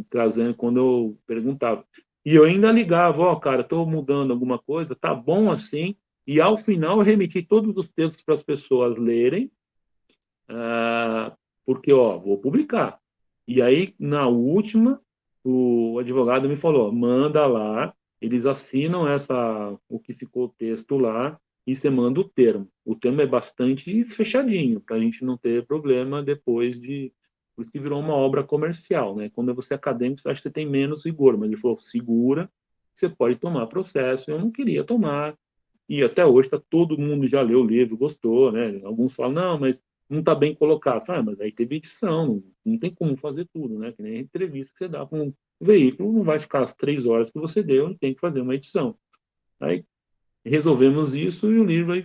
trazendo quando eu perguntava. E eu ainda ligava, ó, oh, cara, estou mudando alguma coisa, tá bom assim. E ao final eu remeti todos os textos para as pessoas lerem, uh, porque, ó, vou publicar. E aí, na última, o advogado me falou, manda lá, eles assinam essa, o que ficou o texto lá, e você manda o termo. O termo é bastante fechadinho, para a gente não ter problema depois de por isso que virou uma obra comercial, né? Quando você é acadêmico, você acha que você tem menos rigor, mas ele falou, segura, você pode tomar processo. Eu não queria tomar, e até hoje tá, todo mundo já leu o livro, gostou, né? Alguns falam, não, mas não está bem colocado. Ah, mas aí teve edição, não, tem como fazer tudo, né? Que nem a entrevista que você dá para um veículo, não vai ficar as três horas que você deu, tem que fazer uma edição. Aí resolvemos isso e o livro aí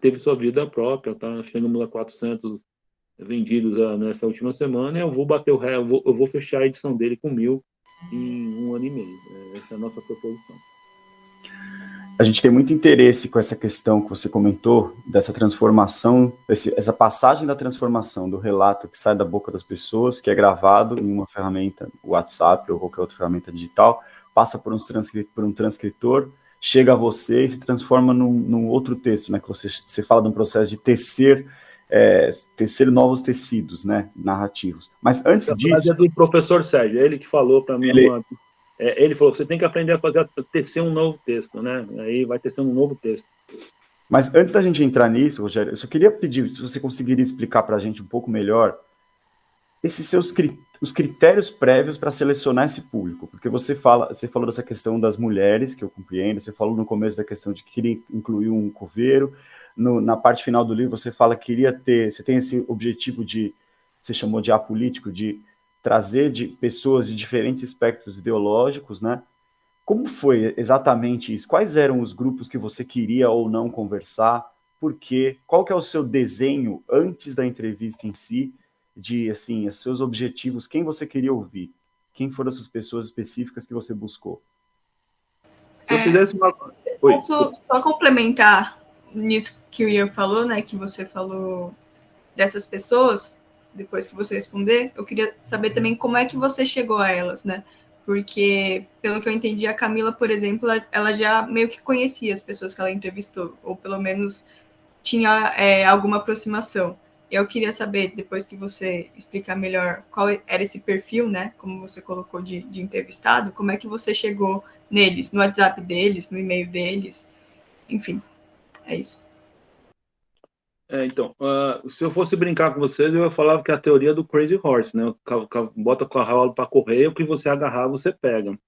teve sua vida própria, tá? Chegamos a 400 vendidos ah, nessa última semana, eu vou bater o ré, eu vou, eu vou fechar a edição dele com mil em um ano e meio. É, essa é a nossa proposição. A gente tem muito interesse com essa questão que você comentou, dessa transformação, esse, essa passagem da transformação do relato que sai da boca das pessoas, que é gravado em uma ferramenta, WhatsApp ou qualquer outra ferramenta digital, passa por um, por um transcritor, chega a você e se transforma num, num outro texto, né? Que você, você fala de um processo de tecer é, tecer novos tecidos, né, narrativos. Mas antes disso... É do professor Sérgio, é ele que falou para mim, ele... Uma, é, ele falou, você tem que aprender a fazer, a tecer um novo texto, né, aí vai tecer um novo texto. Mas antes da gente entrar nisso, Rogério, eu só queria pedir, se você conseguiria explicar para a gente um pouco melhor, esses seus os critérios prévios para selecionar esse público, porque você fala, você falou dessa questão das mulheres, que eu compreendo, você falou no começo da questão de que queria incluir um coveiro, no, na parte final do livro você fala que queria ter, você tem esse objetivo de, você chamou de apolítico, de trazer de pessoas de diferentes espectros ideológicos, né? Como foi exatamente isso? Quais eram os grupos que você queria ou não conversar? Por quê? Qual que é o seu desenho antes da entrevista em si? De, assim, os seus objetivos, quem você queria ouvir? Quem foram essas pessoas específicas que você buscou? Se eu fizesse uma... Posso só complementar nisso que o Ian falou, né, que você falou dessas pessoas, depois que você responder, eu queria saber também como é que você chegou a elas, né? Porque, pelo que eu entendi, a Camila, por exemplo, ela já meio que conhecia as pessoas que ela entrevistou, ou pelo menos tinha é, alguma aproximação. Eu queria saber, depois que você explicar melhor qual era esse perfil, né? Como você colocou de, de entrevistado, como é que você chegou neles, no WhatsApp deles, no e-mail deles, enfim, é isso. É, então, uh, se eu fosse brincar com vocês, eu falar que é a teoria do Crazy Horse, né? Bota o cavalo para correr, o que você agarrar, você pega.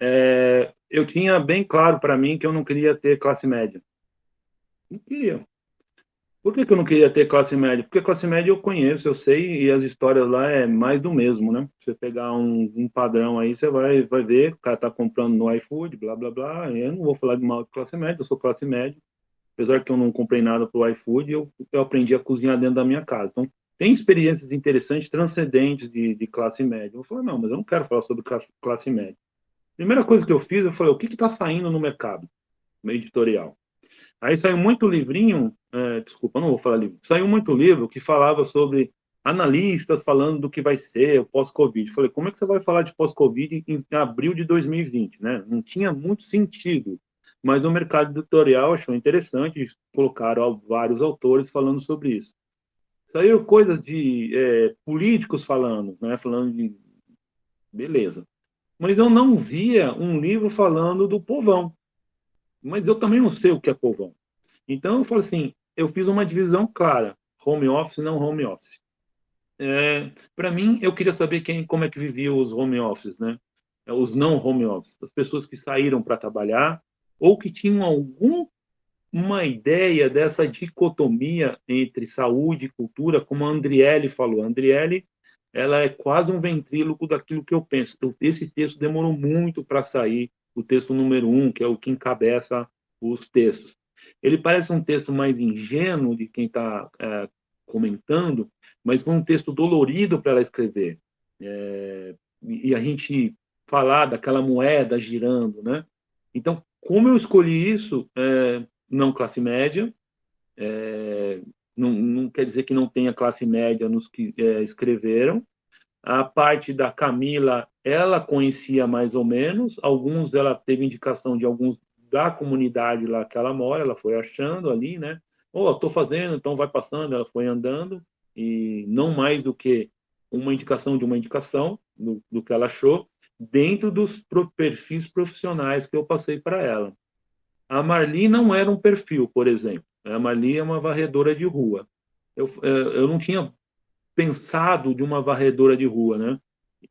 É, eu tinha bem claro para mim que eu não queria ter classe média. Não queria. Por que, que eu não queria ter classe média? Porque classe média eu conheço, eu sei, e as histórias lá é mais do mesmo, né? Você pegar um, um padrão aí, você vai, vai ver, o cara tá comprando no iFood, blá, blá, blá. Eu não vou falar de mal de classe média, eu sou classe média. Apesar que eu não comprei nada pro iFood, eu, eu aprendi a cozinhar dentro da minha casa. Então, tem experiências interessantes, transcendentes de, de classe média. Eu falei, não, mas eu não quero falar sobre classe, classe média. Primeira coisa que eu fiz, eu falei, o que está saindo no mercado no editorial? Aí saiu muito livrinho, é, desculpa, não vou falar livro, saiu muito livro que falava sobre analistas falando do que vai ser o pós-Covid. Falei, como é que você vai falar de pós-Covid em abril de 2020, né? Não tinha muito sentido, mas o mercado editorial achou interessante, colocaram vários autores falando sobre isso. Saiu coisas de é, políticos falando, né? Falando de beleza. Mas eu não via um livro falando do povão mas eu também não sei o que é povão. Então eu falo assim, eu fiz uma divisão clara, home office não home office. É, para mim, eu queria saber quem, como é que viviam os home offices, né? Os não home office, as pessoas que saíram para trabalhar ou que tinham algum uma ideia dessa dicotomia entre saúde e cultura, como a Andriele falou. A Andriele, ela é quase um ventríloco daquilo que eu penso. Então, esse texto demorou muito para sair, o texto número um, que é o que encabeça os textos. Ele parece um texto mais ingênuo de quem está é, comentando, mas foi um texto dolorido para ela escrever. É, e a gente falar daquela moeda girando, né? Então, como eu escolhi isso, é, não classe média, é, não, não, quer dizer que não tenha classe média nos que é, escreveram, a parte da Camila, ela conhecia mais ou menos, alguns ela teve indicação de alguns da comunidade lá que ela mora, ela foi achando ali, né? Oh, estou fazendo, então vai passando, ela foi andando, e não mais do que uma indicação de uma indicação do, do que ela achou, dentro dos perfis profissionais que eu passei para ela. A Marli não era um perfil, por exemplo. A Marli é uma varredora de rua. Eu, eh, eu não tinha pensado de uma varredora de rua, né?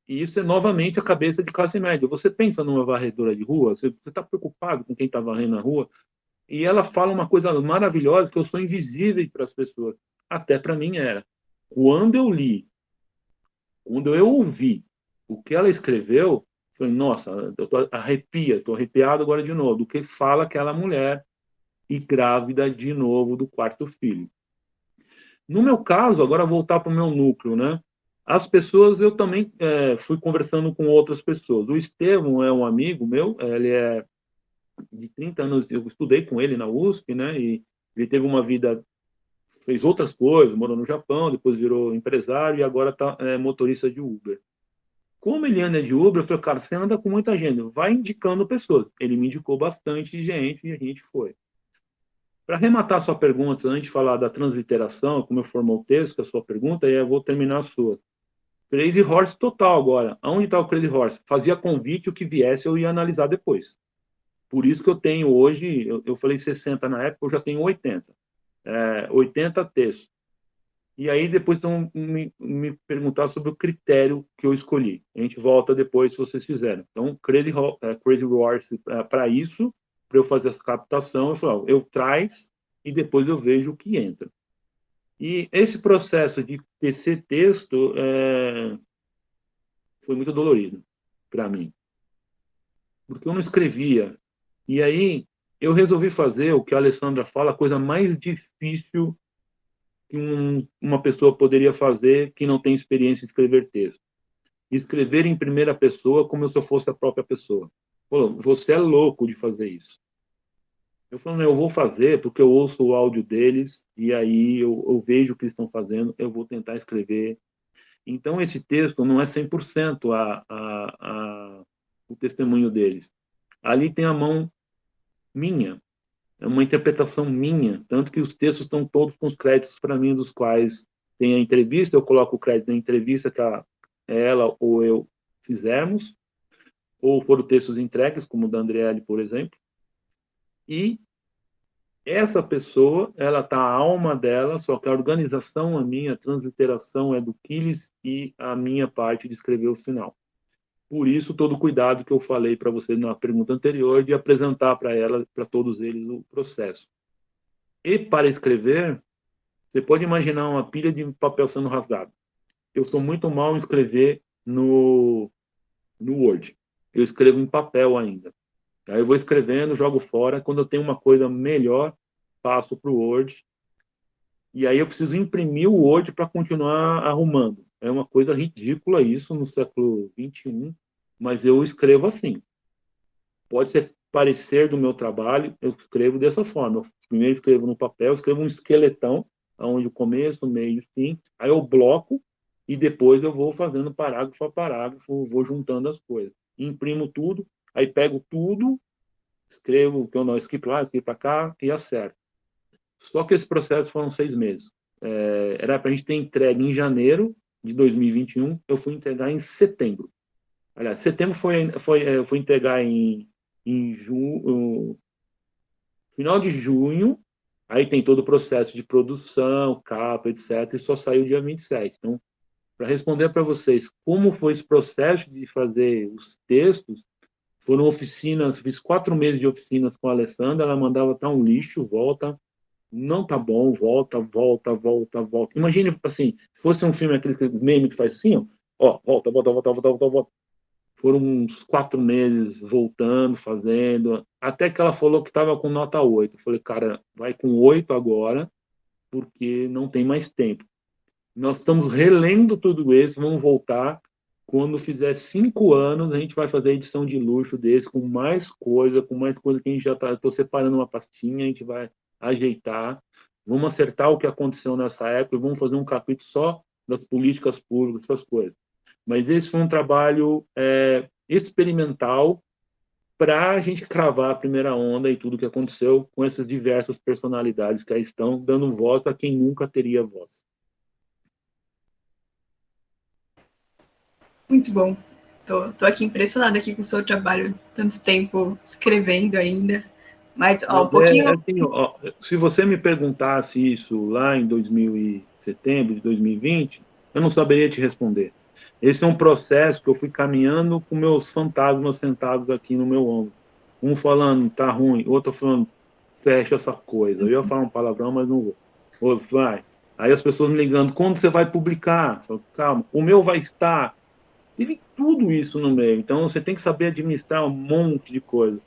E isso é novamente a cabeça de classe média. Você pensa numa varredora de rua, você está preocupado com quem está varrendo a rua, e ela fala uma coisa maravilhosa que eu sou invisível para as pessoas. Até para mim era. Quando eu li, quando eu ouvi o que ela escreveu, falei, nossa, eu tô arrepia, estou arrepiado agora de novo, do que fala aquela mulher e grávida de novo do quarto filho. No meu caso, agora voltar para o meu núcleo, né? As pessoas, eu também é, fui conversando com outras pessoas. O Estevão é um amigo meu, ele é de 30 anos, eu estudei com ele na USP, né? E ele teve uma vida, fez outras coisas, morou no Japão, depois virou empresário e agora está é, motorista de Uber. Como ele anda de Uber, eu falei, cara, você anda com muita gente, vai indicando pessoas. Ele me indicou bastante gente e a gente foi. Para arrematar sua pergunta, antes de falar da transliteração, como eu formou o texto, que é a sua pergunta, e eu vou terminar a sua. Crazy Horse total agora. Aonde está o Crazy Horse? Fazia convite, o que viesse eu ia analisar depois. Por isso que eu tenho hoje, eu, eu falei 60 na época, eu já tenho 80. É, 80 textos. E aí depois vão me, me, perguntar sobre o critério que eu escolhi. A gente volta depois se vocês fizerem. Então, Crazy, é, Crazy Horse é, para isso, para eu fazer essa captação, eu falo, eu traz e depois eu vejo o que entra. E esse processo de tecer texto é, foi muito dolorido para mim, porque eu não escrevia. E aí eu resolvi fazer o que a Alessandra fala, a coisa mais difícil que um, uma pessoa poderia fazer que não tem experiência em escrever texto. Escrever em primeira pessoa como se eu fosse a própria pessoa. Falou, você é louco de fazer isso. Eu falei, eu vou fazer porque eu ouço o áudio deles e aí eu, eu vejo o que eles estão fazendo, eu vou tentar escrever. Então, esse texto não é 100% a, a, a, o testemunho deles. Ali tem a mão minha. É uma interpretação minha, tanto que os textos estão todos com os créditos para mim, dos quais tem a entrevista, eu coloco o crédito na entrevista que a, ela ou eu fizemos, ou foram textos entregues, como o da Andriele, por exemplo, e essa pessoa, ela tá a alma dela, só que a organização a minha, transliteração é do Quiles e a minha parte de escrever o final. Por isso, todo o cuidado que eu falei para você na pergunta anterior de apresentar para ela, para todos eles, o processo. E para escrever, você pode imaginar uma pilha de papel sendo rasgado. Eu sou muito mal em escrever no, no Word. Eu escrevo em papel ainda. Aí eu vou escrevendo, jogo fora. Quando eu tenho uma coisa melhor, passo para o Word. E aí eu preciso imprimir o Word para continuar arrumando. É uma coisa ridícula isso no século XXI, mas eu escrevo assim. Pode ser parecer do meu trabalho, eu escrevo dessa forma. Eu primeiro escrevo no papel, escrevo um esqueletão, onde o começo, o meio, o fim. Aí eu bloco e depois eu vou fazendo parágrafo a parágrafo, vou juntando as coisas. Imprimo tudo, Aí pego tudo, escrevo o que eu não escrevi lá, escrevo para cá e acerto. Só que esse processo foram seis meses. É, era para a gente ter entregue em janeiro de 2021, eu fui entregar em setembro. Aliás, setembro foi, foi, é, foi entregar em, em junho, final de junho, aí tem todo o processo de produção, capa, etc., e só saiu dia 27. Então, para responder para vocês como foi esse processo de fazer os textos, foram oficinas, fiz quatro meses de oficinas com a Alessandra, ela mandava tá um lixo, volta, não tá bom, volta, volta, volta, volta. Imagine, assim, se fosse um filme, aquele meme que faz assim, ó, volta, volta, volta, volta, volta, volta. Foram uns quatro meses voltando, fazendo, até que ela falou que estava com nota 8. Eu falei, cara, vai com 8 agora, porque não tem mais tempo. Nós estamos relendo tudo isso, vamos voltar quando fizer cinco anos, a gente vai fazer a edição de luxo desse, com mais coisa, com mais coisa que a gente já está. Estou separando uma pastinha, a gente vai ajeitar. Vamos acertar o que aconteceu nessa época e vamos fazer um capítulo só das políticas públicas, essas coisas. Mas esse foi um trabalho é, experimental para a gente cravar a primeira onda e tudo que aconteceu com essas diversas personalidades que aí estão, dando voz a quem nunca teria voz. Muito bom. Tô aqui impressionada aqui com o seu trabalho, tanto tempo escrevendo ainda. Mas, ó, um é, pouquinho... É, assim, ó, se você me perguntasse isso lá em 2000 setembro de 2020, eu não saberia te responder. Esse é um processo que eu fui caminhando com meus fantasmas sentados aqui no meu ombro. Um falando, tá ruim, outro falando, fecha essa coisa. Eu ia falar um palavrão, mas não vou. Outro, vai. Aí as pessoas me ligando, quando você vai publicar? Falo, Calma, o meu vai estar Teve tudo isso no meio. Então, você tem que saber administrar um monte de coisa.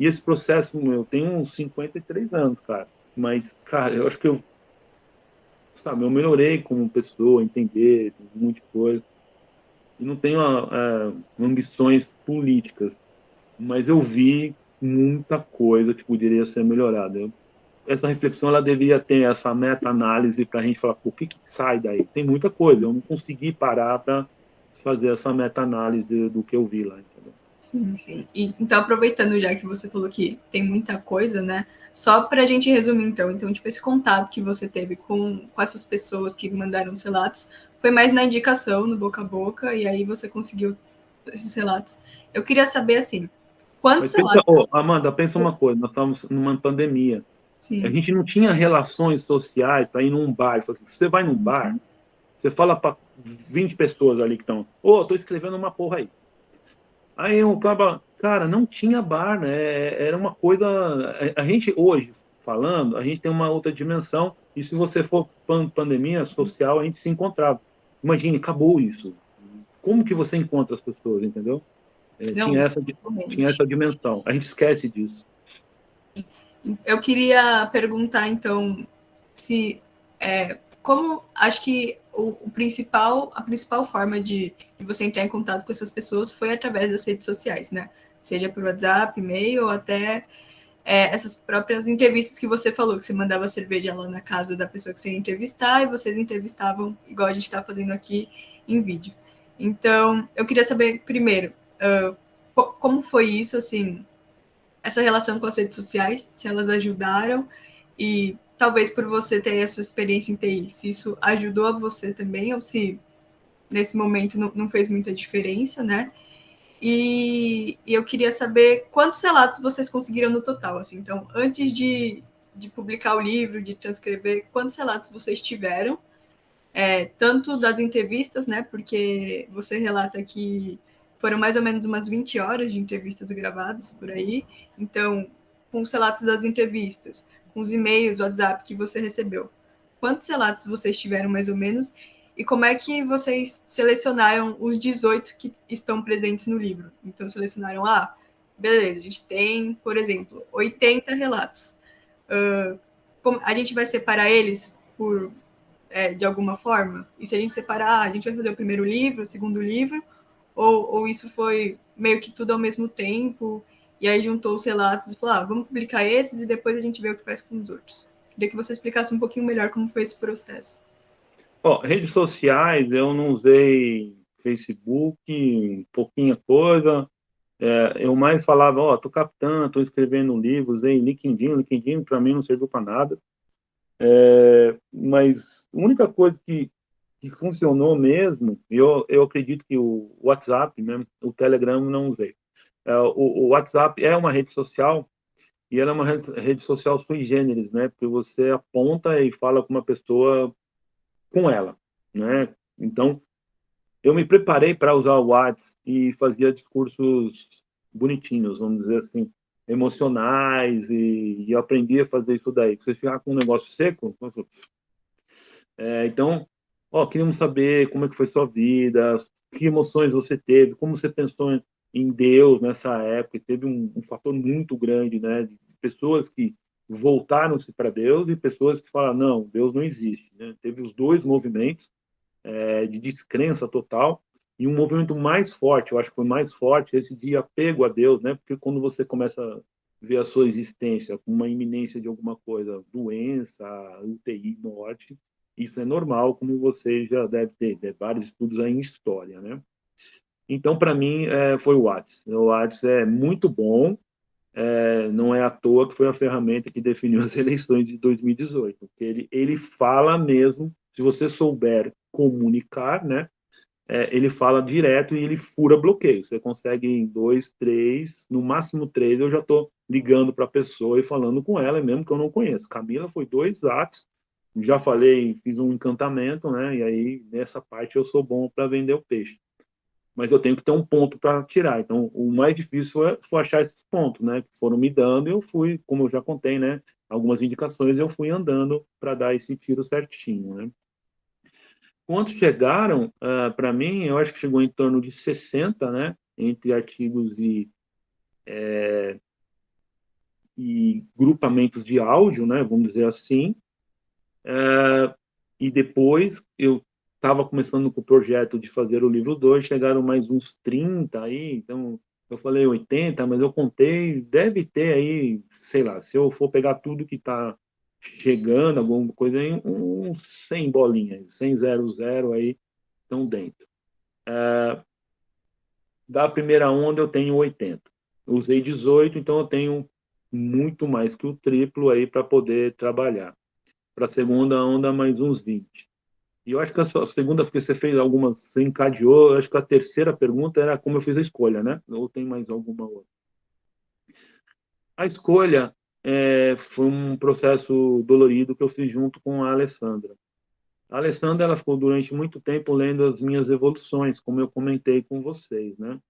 E esse processo, eu tenho uns 53 anos, cara. Mas, cara, eu acho que eu, sabe, eu melhorei como pessoa, entender um monte de coisa. E não tenho uh, ambições políticas, mas eu vi muita coisa que poderia ser melhorada. Eu, essa reflexão ela deveria ter essa meta-análise para a gente falar, o que, que sai daí? Tem muita coisa, eu não consegui parar para fazer essa meta-análise do que eu vi lá? Sim, sim. E, então, aproveitando já que você falou que tem muita coisa, né? Só para a gente resumir, então, então, tipo, esse contato que você teve com, com essas pessoas que mandaram os relatos foi mais na indicação, no boca a boca, e aí você conseguiu esses relatos. Eu queria saber, assim, quantos pensa, relatos... Oh, Amanda, pensa uma coisa, nós estamos numa pandemia. Sim. A gente não tinha relações sociais para ir num bar. Se você vai num bar, uhum. você fala para 20 pessoas ali que estão, ô, oh, tô escrevendo uma porra aí. Aí um cara, cara, não tinha bar, né? Era uma coisa. A gente hoje, falando, a gente tem uma outra dimensão. E se você for pandemia social, a gente se encontrava. Imagine, acabou isso. Como que você encontra as pessoas, entendeu? É, não, tinha, essa, tinha essa dimensão. A gente esquece disso. Eu queria perguntar, então, se é, como acho que o, o, principal, a principal forma de, de, você entrar em contato com essas pessoas foi através das redes sociais, né? Seja por WhatsApp, e-mail, ou até é, essas próprias entrevistas que você falou, que você mandava cerveja lá na casa da pessoa que você ia entrevistar e vocês entrevistavam, igual a gente está fazendo aqui em vídeo. Então, eu queria saber, primeiro, uh, como foi isso, assim, essa relação com as redes sociais, se elas ajudaram e talvez por você ter a sua experiência em TI, se isso ajudou a você também ou se nesse momento não, não fez muita diferença, né? E, e, eu queria saber quantos relatos vocês conseguiram no total, assim. Então, antes de, de publicar o livro, de transcrever, quantos relatos vocês tiveram? É, tanto das entrevistas, né? Porque você relata que foram mais ou menos umas 20 horas de entrevistas gravadas por aí. Então, com os relatos das entrevistas, com os e-mails, WhatsApp que você recebeu, quantos relatos vocês tiveram mais ou menos? E como é que vocês selecionaram os 18 que estão presentes no livro? Então, selecionaram, ah, beleza, a gente tem, por exemplo, 80 relatos. Uh, a gente vai separar eles por é, de alguma forma? E se a gente separar, a gente vai fazer o primeiro livro, o segundo livro, ou, ou isso foi meio que tudo ao mesmo tempo, e aí juntou os relatos e falou, ah, vamos publicar esses e depois a gente vê o que faz com os outros. Queria que você explicasse um pouquinho melhor como foi esse processo. Bom, redes sociais, eu não usei Facebook, pouquinha coisa. É, eu mais falava, ó, oh, tô captando, tô escrevendo um livro, usei LinkedIn, LinkedIn para mim não serviu para nada. É, mas a única coisa que, que funcionou mesmo, eu, eu acredito que o WhatsApp, mesmo, o Telegram não usei. É, o, o, WhatsApp é uma rede social e ela é uma rede, social sui generis, né? Porque você aponta e fala com uma pessoa com ela, né? Então, eu me preparei para usar o WhatsApp e fazia discursos bonitinhos, vamos dizer assim, emocionais, e, e aprendi a fazer isso daí. Você ficar com um negócio seco, é, então, ó, queríamos saber como é que foi sua vida, que emoções você teve, como você pensou em Deus nessa época, e teve um, um fator muito grande, né, de pessoas que voltaram-se para Deus e pessoas que falam não, Deus não existe. Né? Teve os dois movimentos é, de descrença total e um movimento mais forte, eu acho que foi mais forte esse de apego a Deus, né? Porque quando você começa a ver a sua existência com uma iminência de alguma coisa, doença, UTI, morte, isso é normal, como você já deve ter, né? vários estudos aí em história, né? Então, para mim, é, foi o WhatsApp. O WhatsApp é muito bom, é, não é à toa que foi a ferramenta que definiu *laughs* as eleições de 2018, porque ele, ele fala mesmo, se você souber comunicar, né, é, ele fala direto e ele fura bloqueio. Você consegue em dois, três, no máximo três, eu já estou ligando para a pessoa e falando com ela, mesmo que eu não conheço. Camila foi dois atos, já falei, fiz um encantamento, né, e aí nessa parte eu sou bom para vender o peixe mas eu tenho que ter um ponto para tirar. Então, o mais difícil foi, foi, achar esses pontos, né? Que foram me dando e eu fui, como eu já contei, né? Algumas indicações eu fui andando para dar esse tiro certinho, né? Quantos chegaram, uh, ah, para mim, eu acho que chegou em torno de 60, né? Entre artigos e, é, e grupamentos de áudio, né? Vamos dizer assim. Uh, e depois eu estava começando com o projeto de fazer o livro 2, chegaram mais uns 30 aí, então eu falei 80, mas eu contei, deve ter aí, sei lá, se eu for pegar tudo que está chegando, alguma coisa aí, uns 100 bolinhas, 100, 0, 0 aí estão dentro. É, da primeira onda eu tenho 80. usei 18, então eu tenho muito mais que o triplo aí para poder trabalhar. Para a segunda onda, mais uns 20. E eu acho que a segunda, porque você fez algumas, você encadeou, eu acho que a terceira pergunta era como eu fiz a escolha, né? Ou tem mais alguma outra? A escolha é, foi um processo dolorido que eu fiz junto com a Alessandra. A Alessandra, ela ficou durante muito tempo lendo as minhas evoluções, como eu comentei com vocês, né?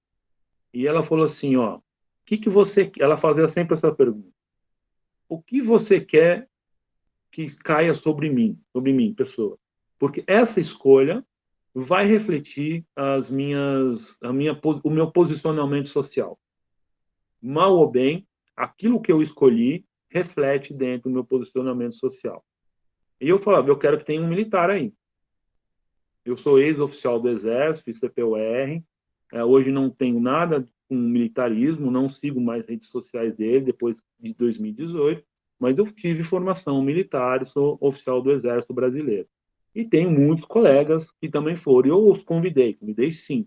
E ela falou assim, ó, o que que você, ela fazia sempre essa pergunta. O que você quer que caia sobre mim, sobre mim, pessoa? Porque essa escolha vai refletir as minhas, a minha, o meu posicionamento social. Mal ou bem, aquilo que eu escolhi reflete dentro do meu posicionamento social. E eu falava, eu quero que tenha um militar aí. Eu sou ex-oficial do Exército, fiz CPUR, é, hoje não tenho nada com militarismo, não sigo mais redes sociais dele depois de 2018, mas eu tive formação militar, sou oficial do Exército Brasileiro. E tenho muitos colegas que também foram. Eu os convidei, convidei sim.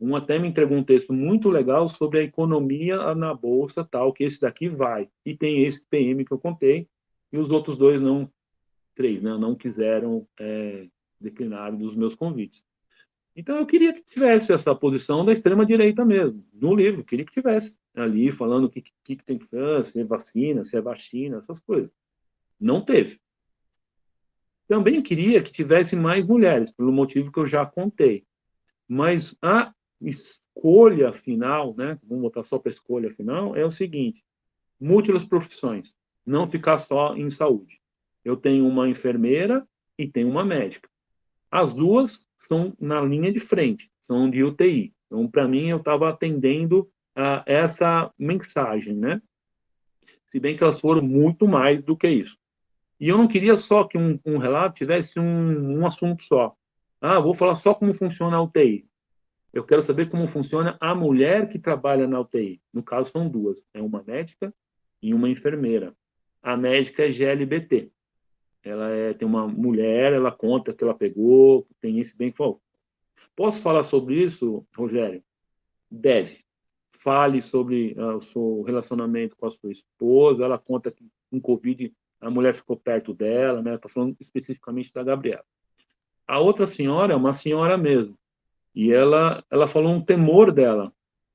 Um até me entregou um texto muito legal sobre a economia na bolsa, tal, que esse daqui vai. E tem esse PM que eu contei, e os outros dois não, três, né, não quiseram é, declinar dos meus convites. Então eu queria que tivesse essa posição da extrema direita mesmo, no livro, queria que tivesse ali falando o que, que, que tem que fazer, se é vacina, se é vacina, essas coisas. Não teve. Também queria que tivesse mais mulheres, pelo motivo que eu já contei. Mas a escolha final, né, vamos botar só para escolha final, é o seguinte: múltiplas profissões, não ficar só em saúde. Eu tenho uma enfermeira e tenho uma médica. As duas são na linha de frente, são de UTI. Então, para mim, eu estava atendendo a essa mensagem, né? Se bem que elas foram muito mais do que isso. E eu não queria só que um, um relato tivesse um, um assunto só. Ah, vou falar só como funciona a UTI. Eu quero saber como funciona a mulher que trabalha na UTI. No caso, são duas. É uma médica e uma enfermeira. A médica é GLBT. Ela é, tem uma mulher, ela conta que ela pegou, tem esse bem que Posso falar sobre isso, Rogério? Deve. Fale sobre uh, o seu relacionamento com a sua esposa. Ela conta que com Covid a mulher ficou perto dela, né? Estou falando especificamente da Gabriela. A outra senhora é uma senhora mesmo. E ela, ela falou um temor dela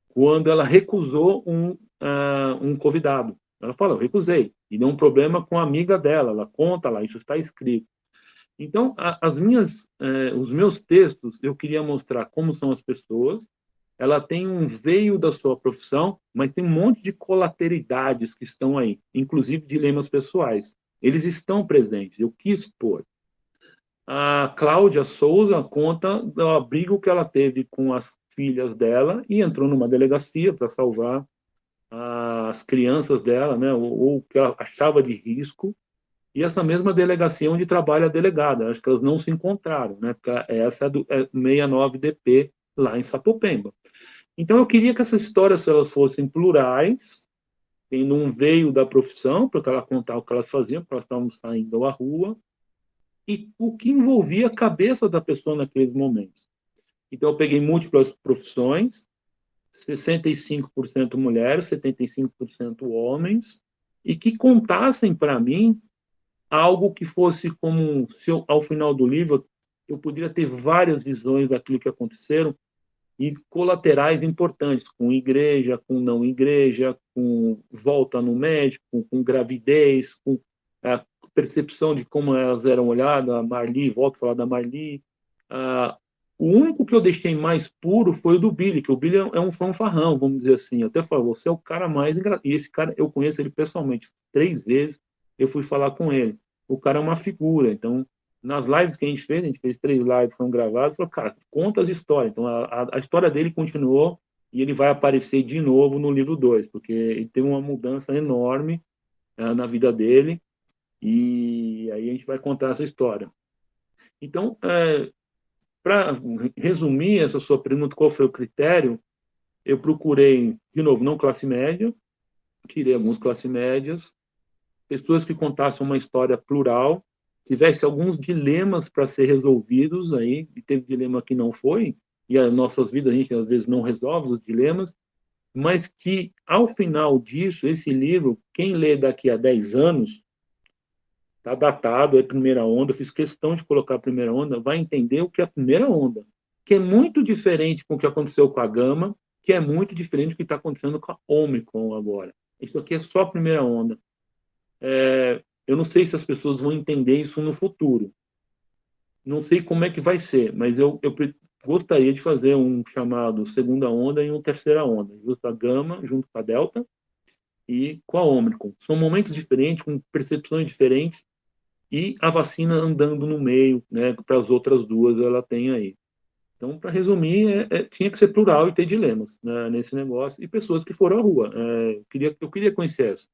quando ela recusou um, uh, um convidado. Ela falou, eu recusei. E deu um problema com a amiga dela. Ela conta lá, isso está escrito. Então, a, as minhas, eh, os meus textos, eu queria mostrar como são as pessoas. Ela tem um veio da sua profissão, mas tem um monte de colateridades que estão aí, inclusive dilemas pessoais. Eles estão presentes. Eu quis pôr. A Cláudia Souza conta do abrigo que ela teve com as filhas dela e entrou numa delegacia para salvar as crianças dela, né, ou que ela achava de risco, e essa mesma delegacia onde trabalha a delegada, acho que elas não se encontraram, né, porque essa é do é 69DP lá em Sapopemba. Então eu queria que essas histórias, elas fossem plurais, tendo um veio da profissão, para ela contar o que elas faziam, porque elas estavam saindo à rua, e o que envolvia a cabeça da pessoa naqueles momentos. Então, eu peguei múltiplas profissões, 65% mulheres, 75% homens, e que contassem para mim algo que fosse como, se eu, ao final do livro, eu poderia ter várias visões daquilo que aconteceram e colaterais importantes, com igreja, com não igreja, com volta no médico, com, gravidez, com a percepção de como elas eram olhadas, a Marli, volto a falar da Marli. Ah, o único que eu deixei mais puro foi o do Billy, que o Billy é um fanfarrão, vamos dizer assim. Eu até falo, você é o cara mais engraçado. E esse cara, eu conheço ele pessoalmente três vezes, eu fui falar com ele. O cara é uma figura, então, nas lives que a gente fez, a gente fez três lives, são gravadas, falou, cara, conta as histórias. Então, a, a história dele continuou e ele vai aparecer de novo no livro 2, porque ele teve uma mudança enorme uh, na vida dele, e aí a gente vai contar essa história. Então, é, para resumir essa sua pergunta, qual foi o critério? Eu procurei, de novo, não classe média, tirei algumas classes médias, pessoas que contassem uma história plural, tivesse alguns dilemas para ser resolvidos aí, e teve dilema que não foi, e as nossas vidas a gente às vezes não resolve os dilemas, mas que ao final disso, esse livro, quem lê daqui a 10 anos, Está datado, é primeira onda, fiz questão de colocar a primeira onda, vai entender o que é a primeira onda, que é muito diferente com o que aconteceu com a Gama, que é muito diferente do que está acontecendo com a Omicron agora. Isso aqui é só a primeira onda. É, eu não sei se as pessoas vão entender isso no futuro. Não sei como é que vai ser, mas eu, eu gostaria de fazer um chamado segunda onda e um terceira onda, junto a Gama, junto com a Delta, e com a Omicron. São momentos diferentes, com percepções diferentes, e a vacina andando no meio, né, para as outras duas ela tem aí. Então, para resumir, é, é, tinha que ser plural e ter dilemas né, nesse negócio, e pessoas que foram à rua. É, eu, queria, eu queria conhecer essa.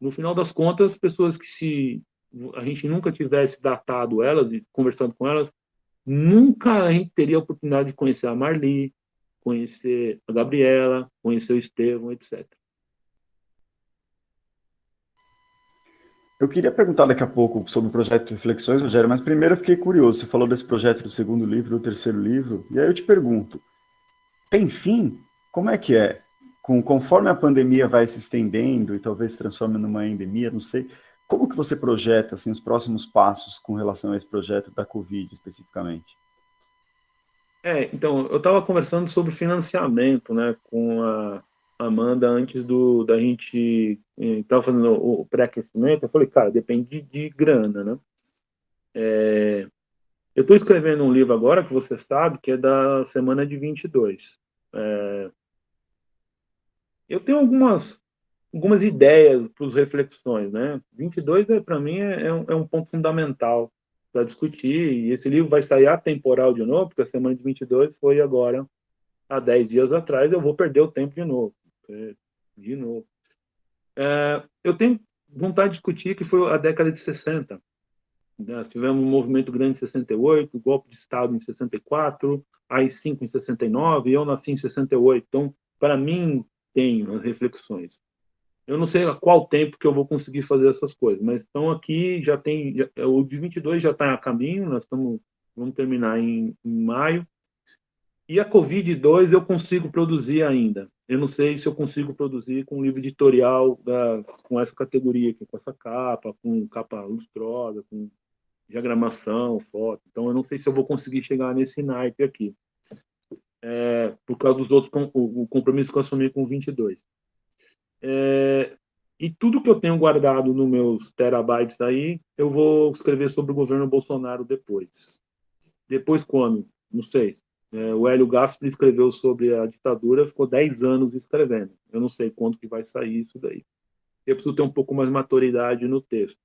No final das contas, pessoas que se a gente nunca tivesse datado elas e conversando com elas, nunca a gente teria a oportunidade de conhecer a Marli, conhecer a Gabriela, conhecer o Estevão, etc. Eu queria perguntar daqui a pouco sobre o projeto Reflexões, Rogério, mas primeiro eu fiquei curioso. Você falou desse projeto do segundo livro, do terceiro livro, e aí eu te pergunto: tem fim? Como é que é? Com, conforme a pandemia vai se estendendo e talvez se transforme numa endemia, não sei, como que você projeta assim, os próximos passos com relação a esse projeto da Covid especificamente? É, então, eu estava conversando sobre financiamento né, com a Amanda antes do, da gente estava fazendo o pré-aquecimento. Eu falei, cara, depende de grana, né? É, eu estou escrevendo um livro agora, que você sabe, que é da semana de 22. É, eu tenho algumas, algumas ideias para as reflexões, né? 22, é, para mim, é, é, um, é ponto fundamental para discutir, e esse livro vai sair atemporal de novo, porque a semana de 22 foi agora, há 10 dias atrás, eu vou perder o tempo de novo. É, de novo. É, eu tenho vontade de discutir que foi a década de 60, nós tivemos um movimento grande em 68, golpe de Estado em 64, AI-5 em 69, e eu nasci em 68. Então, para mim, tenho as reflexões. Eu não sei a qual tempo que eu vou conseguir fazer essas coisas, mas estão aqui, já tem, já, o de 22 já está a caminho, nós estamos, vamos terminar em, em maio, e a Covid-2 eu consigo produzir ainda. Eu não sei se eu consigo produzir com um livro editorial da, com essa categoria aqui, com essa capa, com capa lustrosa, com diagramação, foto. Então, eu não sei se eu vou conseguir chegar nesse naipe aqui. É, por causa dos outros, o, o compromisso que eu assumi com 22. É, e tudo que eu tenho guardado nos meus terabytes aí, eu vou escrever sobre o governo Bolsonaro depois. Depois quando? Não sei. É, o Hélio Gaspar escreveu sobre a ditadura, ficou 10 anos escrevendo. Eu não sei quando que vai sair isso daí. Eu preciso ter um pouco mais de maturidade no texto.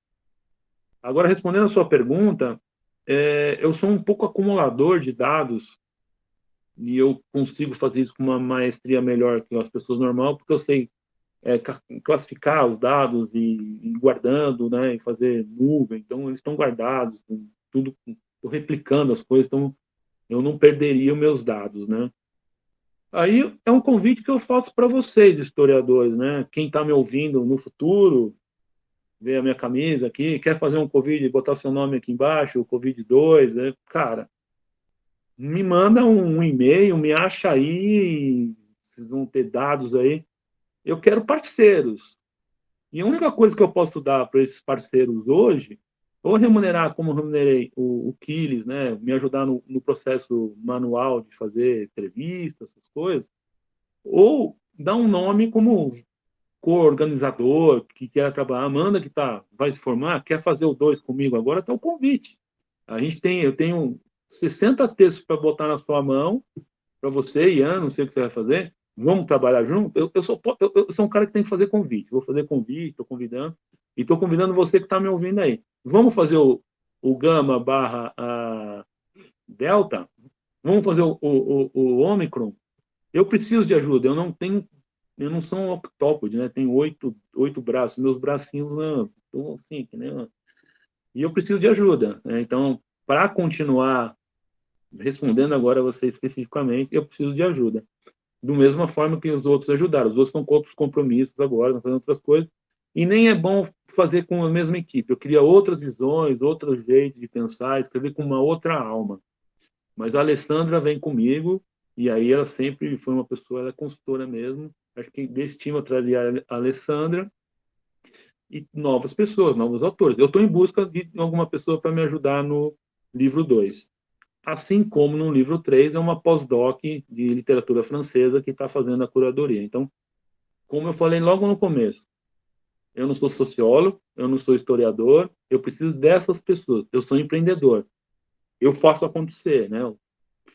Agora, respondendo a sua pergunta, é, eu sou um pouco acumulador de dados e eu consigo fazer isso com uma maestria melhor que as pessoas normais, porque eu sei é, classificar os dados e, e, guardando, né, e fazer nuvem. Então, eles estão guardados, tudo, estou replicando as coisas, então eu não perderia meus dados, né? Aí é um convite que eu faço para vocês, historiadores, né? Quem está me ouvindo no futuro, ver a minha camisa aqui, quer fazer um Covid, botar seu nome aqui embaixo, o Covid-2, né? cara, me manda um, um e-mail, me acha aí, vocês vão ter dados aí. Eu quero parceiros. E a única coisa que eu posso dar para esses parceiros hoje, ou remunerar como remunerei o, o Kiles, né, me ajudar no, no processo manual de fazer entrevistas, essas coisas, ou dar um nome como co-organizador que quer trabalhar, Amanda que tá, vai se formar, quer fazer o dois comigo agora, está o convite. A gente tem, eu tenho 60 textos para botar na sua mão, para você, Ian, não sei o que você vai fazer, vamos trabalhar junto? Eu, eu, sou, eu, eu, sou um cara que tem que fazer convite, vou fazer convite, estou convidando, e estou convidando você que está me ouvindo aí. Vamos fazer o, o Gama barra a Delta? Vamos fazer o, o, o, Omicron? Eu preciso de ajuda, eu não tenho eu não sou um octópode, né? Tenho oito, oito braços, meus bracinhos estão assim, que nem E eu preciso de ajuda, né? Então, para continuar respondendo agora a você especificamente, eu preciso de ajuda. Do mesma forma que os outros ajudaram. Os outros estão com outros compromissos agora, fazendo outras coisas. E nem é bom fazer com a mesma equipe. Eu queria outras visões, outros jeitos de pensar, escrever com uma outra alma. Mas a Alessandra vem comigo, e aí ela sempre foi uma pessoa, ela é consultora mesmo, Acho que desse time eu traria a Alessandra e novas pessoas, novos autores. Eu estou em busca de alguma pessoa para me ajudar no livro 2. Assim como no livro 3 é uma pós-doc de literatura francesa que está fazendo a curadoria. Então, como eu falei logo no começo, eu não sou sociólogo, eu não sou historiador, eu preciso dessas pessoas. Eu sou empreendedor. Eu faço acontecer, né? Eu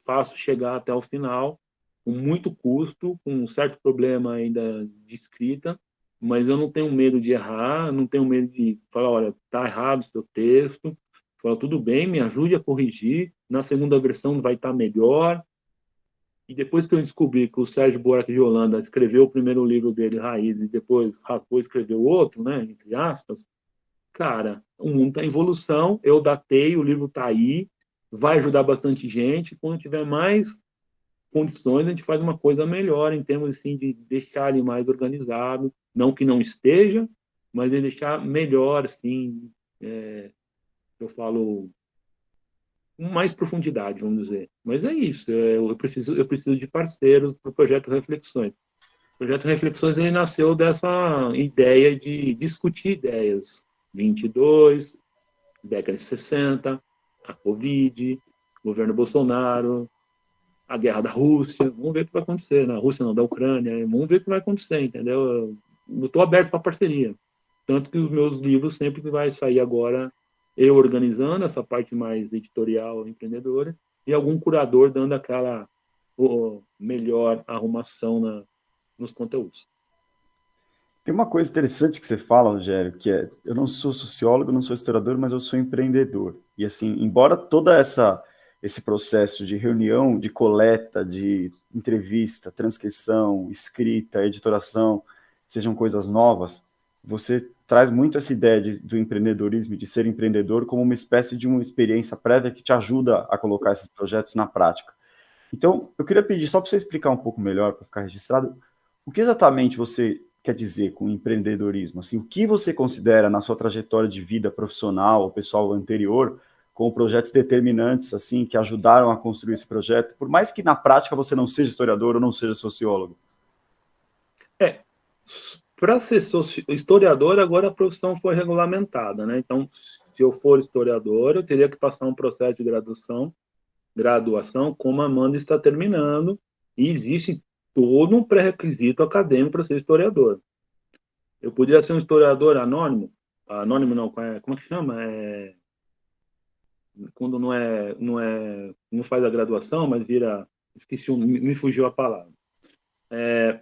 faço chegar até o final com muito custo, com um certo problema ainda de escrita, mas eu não tenho medo de errar, não tenho medo de falar, olha, está errado o seu texto, fala, tudo bem, me ajude a corrigir, na segunda versão vai estar tá melhor. E depois que eu descobri que o Sérgio Buarque de Holanda escreveu o primeiro livro dele, Raiz, e depois Rapô escreveu outro, né, entre aspas, cara, o mundo está em evolução, eu datei, o livro está aí, vai ajudar bastante gente, quando tiver mais condições, a gente faz uma coisa melhor em termos assim, de deixar ele mais organizado, não que não esteja, mas de deixar melhor, assim, é, eu falo, com mais profundidade, vamos dizer. Mas é isso, é, eu preciso, eu preciso de parceiros para o projeto Reflexões. O projeto Reflexões ele nasceu dessa ideia de discutir ideias. 22, década de 60, a Covid, governo Bolsonaro, a guerra da Rússia, vamos ver o que vai acontecer, na né? Rússia não, da Ucrânia, vamos ver o que vai acontecer, entendeu? Eu estou aberto para parceria. Tanto que os meus livros sempre vai sair agora eu organizando essa parte mais editorial empreendedora e algum curador dando aquela melhor arrumação na, nos conteúdos. Tem uma coisa interessante que você fala, Rogério, que é, eu não sou sociólogo, não sou historiador, mas eu sou empreendedor. E assim, embora toda essa esse processo de reunião, de coleta, de entrevista, transcrição, escrita, editoração, sejam coisas novas, você traz muito essa ideia de, do empreendedorismo, de ser empreendedor, como uma espécie de uma experiência prévia que te ajuda a colocar esses projetos na prática. Então, eu queria pedir só para você explicar um pouco melhor, para ficar registrado, o que exatamente você quer dizer com empreendedorismo? Assim, o que você considera na sua trajetória de vida profissional ou pessoal anterior com projetos determinantes assim que ajudaram a construir esse projeto, por mais que na prática você não seja historiador ou não seja sociólogo? É, para ser historiador, agora a profissão foi regulamentada, né? Então, se eu for historiador, eu teria que passar um processo de graduação, graduação, como a Amanda está terminando, e existe todo um pré-requisito acadêmico para ser historiador. Eu poderia ser um historiador anônimo, anônimo não, é, como é que chama? É, quando não é, não é, não faz a graduação, mas vira, esqueci, me fugiu a palavra. É,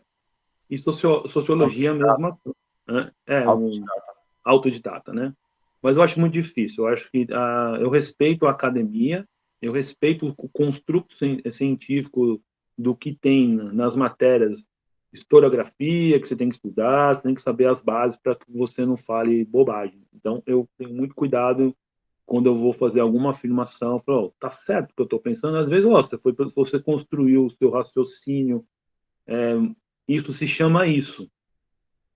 e socio, sociologia mesmo. Né? É, autodidata. Um, autodidata, né? Mas eu acho muito difícil. Eu acho que uh, eu respeito a academia, eu respeito o construto científico do que tem nas matérias historiografia que você tem que estudar, você tem que saber as bases para que você não fale bobagem. Então, eu tenho muito cuidado quando eu vou fazer alguma afirmação, falo, oh, tá certo o que eu estou pensando. Às vezes, oh, você foi, você construiu o seu raciocínio é, isso se chama isso.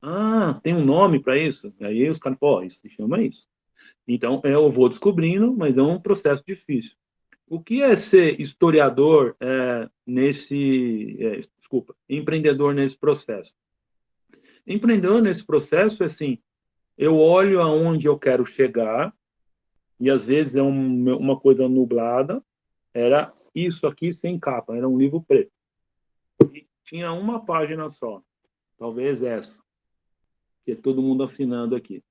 Ah, tem um nome para isso? Aí os caras, pô, isso se chama isso. Então, eu vou descobrindo, mas é um processo difícil. O que é ser historiador é, nesse, é, desculpa, empreendedor nesse processo? Empreendedor nesse processo é assim, eu olho aonde eu quero chegar, e às vezes é um, uma coisa nublada, era isso aqui sem capa, era um livro preto. Tinha uma página só, talvez essa, que é todo mundo assinando aqui.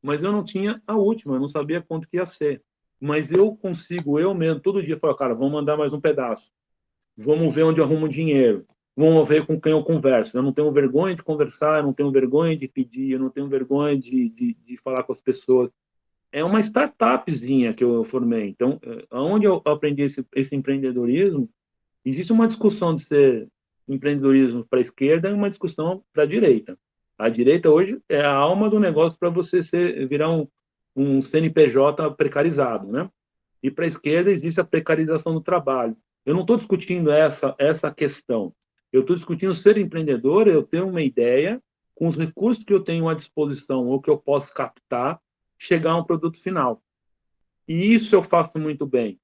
Mas eu não tinha a última, eu não sabia quanto que ia ser. Mas eu consigo, eu mesmo, todo dia, falar, cara, vamos mandar mais um pedaço. Vamos ver onde arrumo dinheiro. Vamos ver com quem eu converso. Eu não tenho vergonha de conversar, eu não tenho vergonha de pedir, eu não tenho vergonha de, de, de falar com as pessoas. É uma startupzinha que eu formei. Então, eh, onde eu aprendi esse, esse empreendedorismo, existe uma discussão de ser empreendedorismo para a esquerda e uma discussão para a direita. A direita hoje é a alma do negócio para você ser, virar um, um CNPJ precarizado, né? E para a esquerda existe a precarização do trabalho. Eu não estou discutindo essa, essa questão. Eu estou discutindo ser empreendedor, eu tenho uma ideia, com os recursos que eu tenho à disposição ou que eu posso captar, chegar a um produto final. E isso eu faço muito bem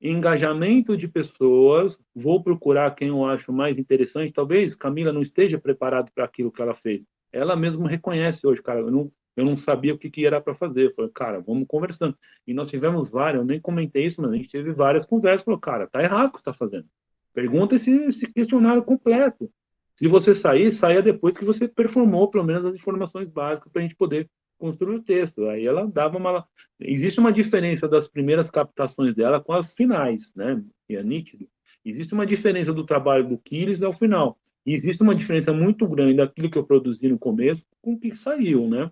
engajamento de pessoas, vou procurar quem eu acho mais interessante. Talvez Camila não esteja preparada para aquilo que ela fez. Ela mesma reconhece hoje, cara, eu não, eu não sabia o que, que era para fazer. Eu falei, cara, vamos conversando. E nós tivemos várias, eu nem comentei isso, mas a gente teve várias conversas. Falou, cara, tá errado o que você está fazendo. Pergunta esse, esse questionário completo. Se você sair, saia depois que você performou pelo menos as informações básicas para a gente poder construir o texto. Aí ela dava uma. Existe uma diferença das primeiras captações dela com as finais, né? E é nítido. Existe uma diferença do trabalho do Quiles ao final. E existe uma diferença muito grande daquilo que eu produzi no começo com o que saiu, né?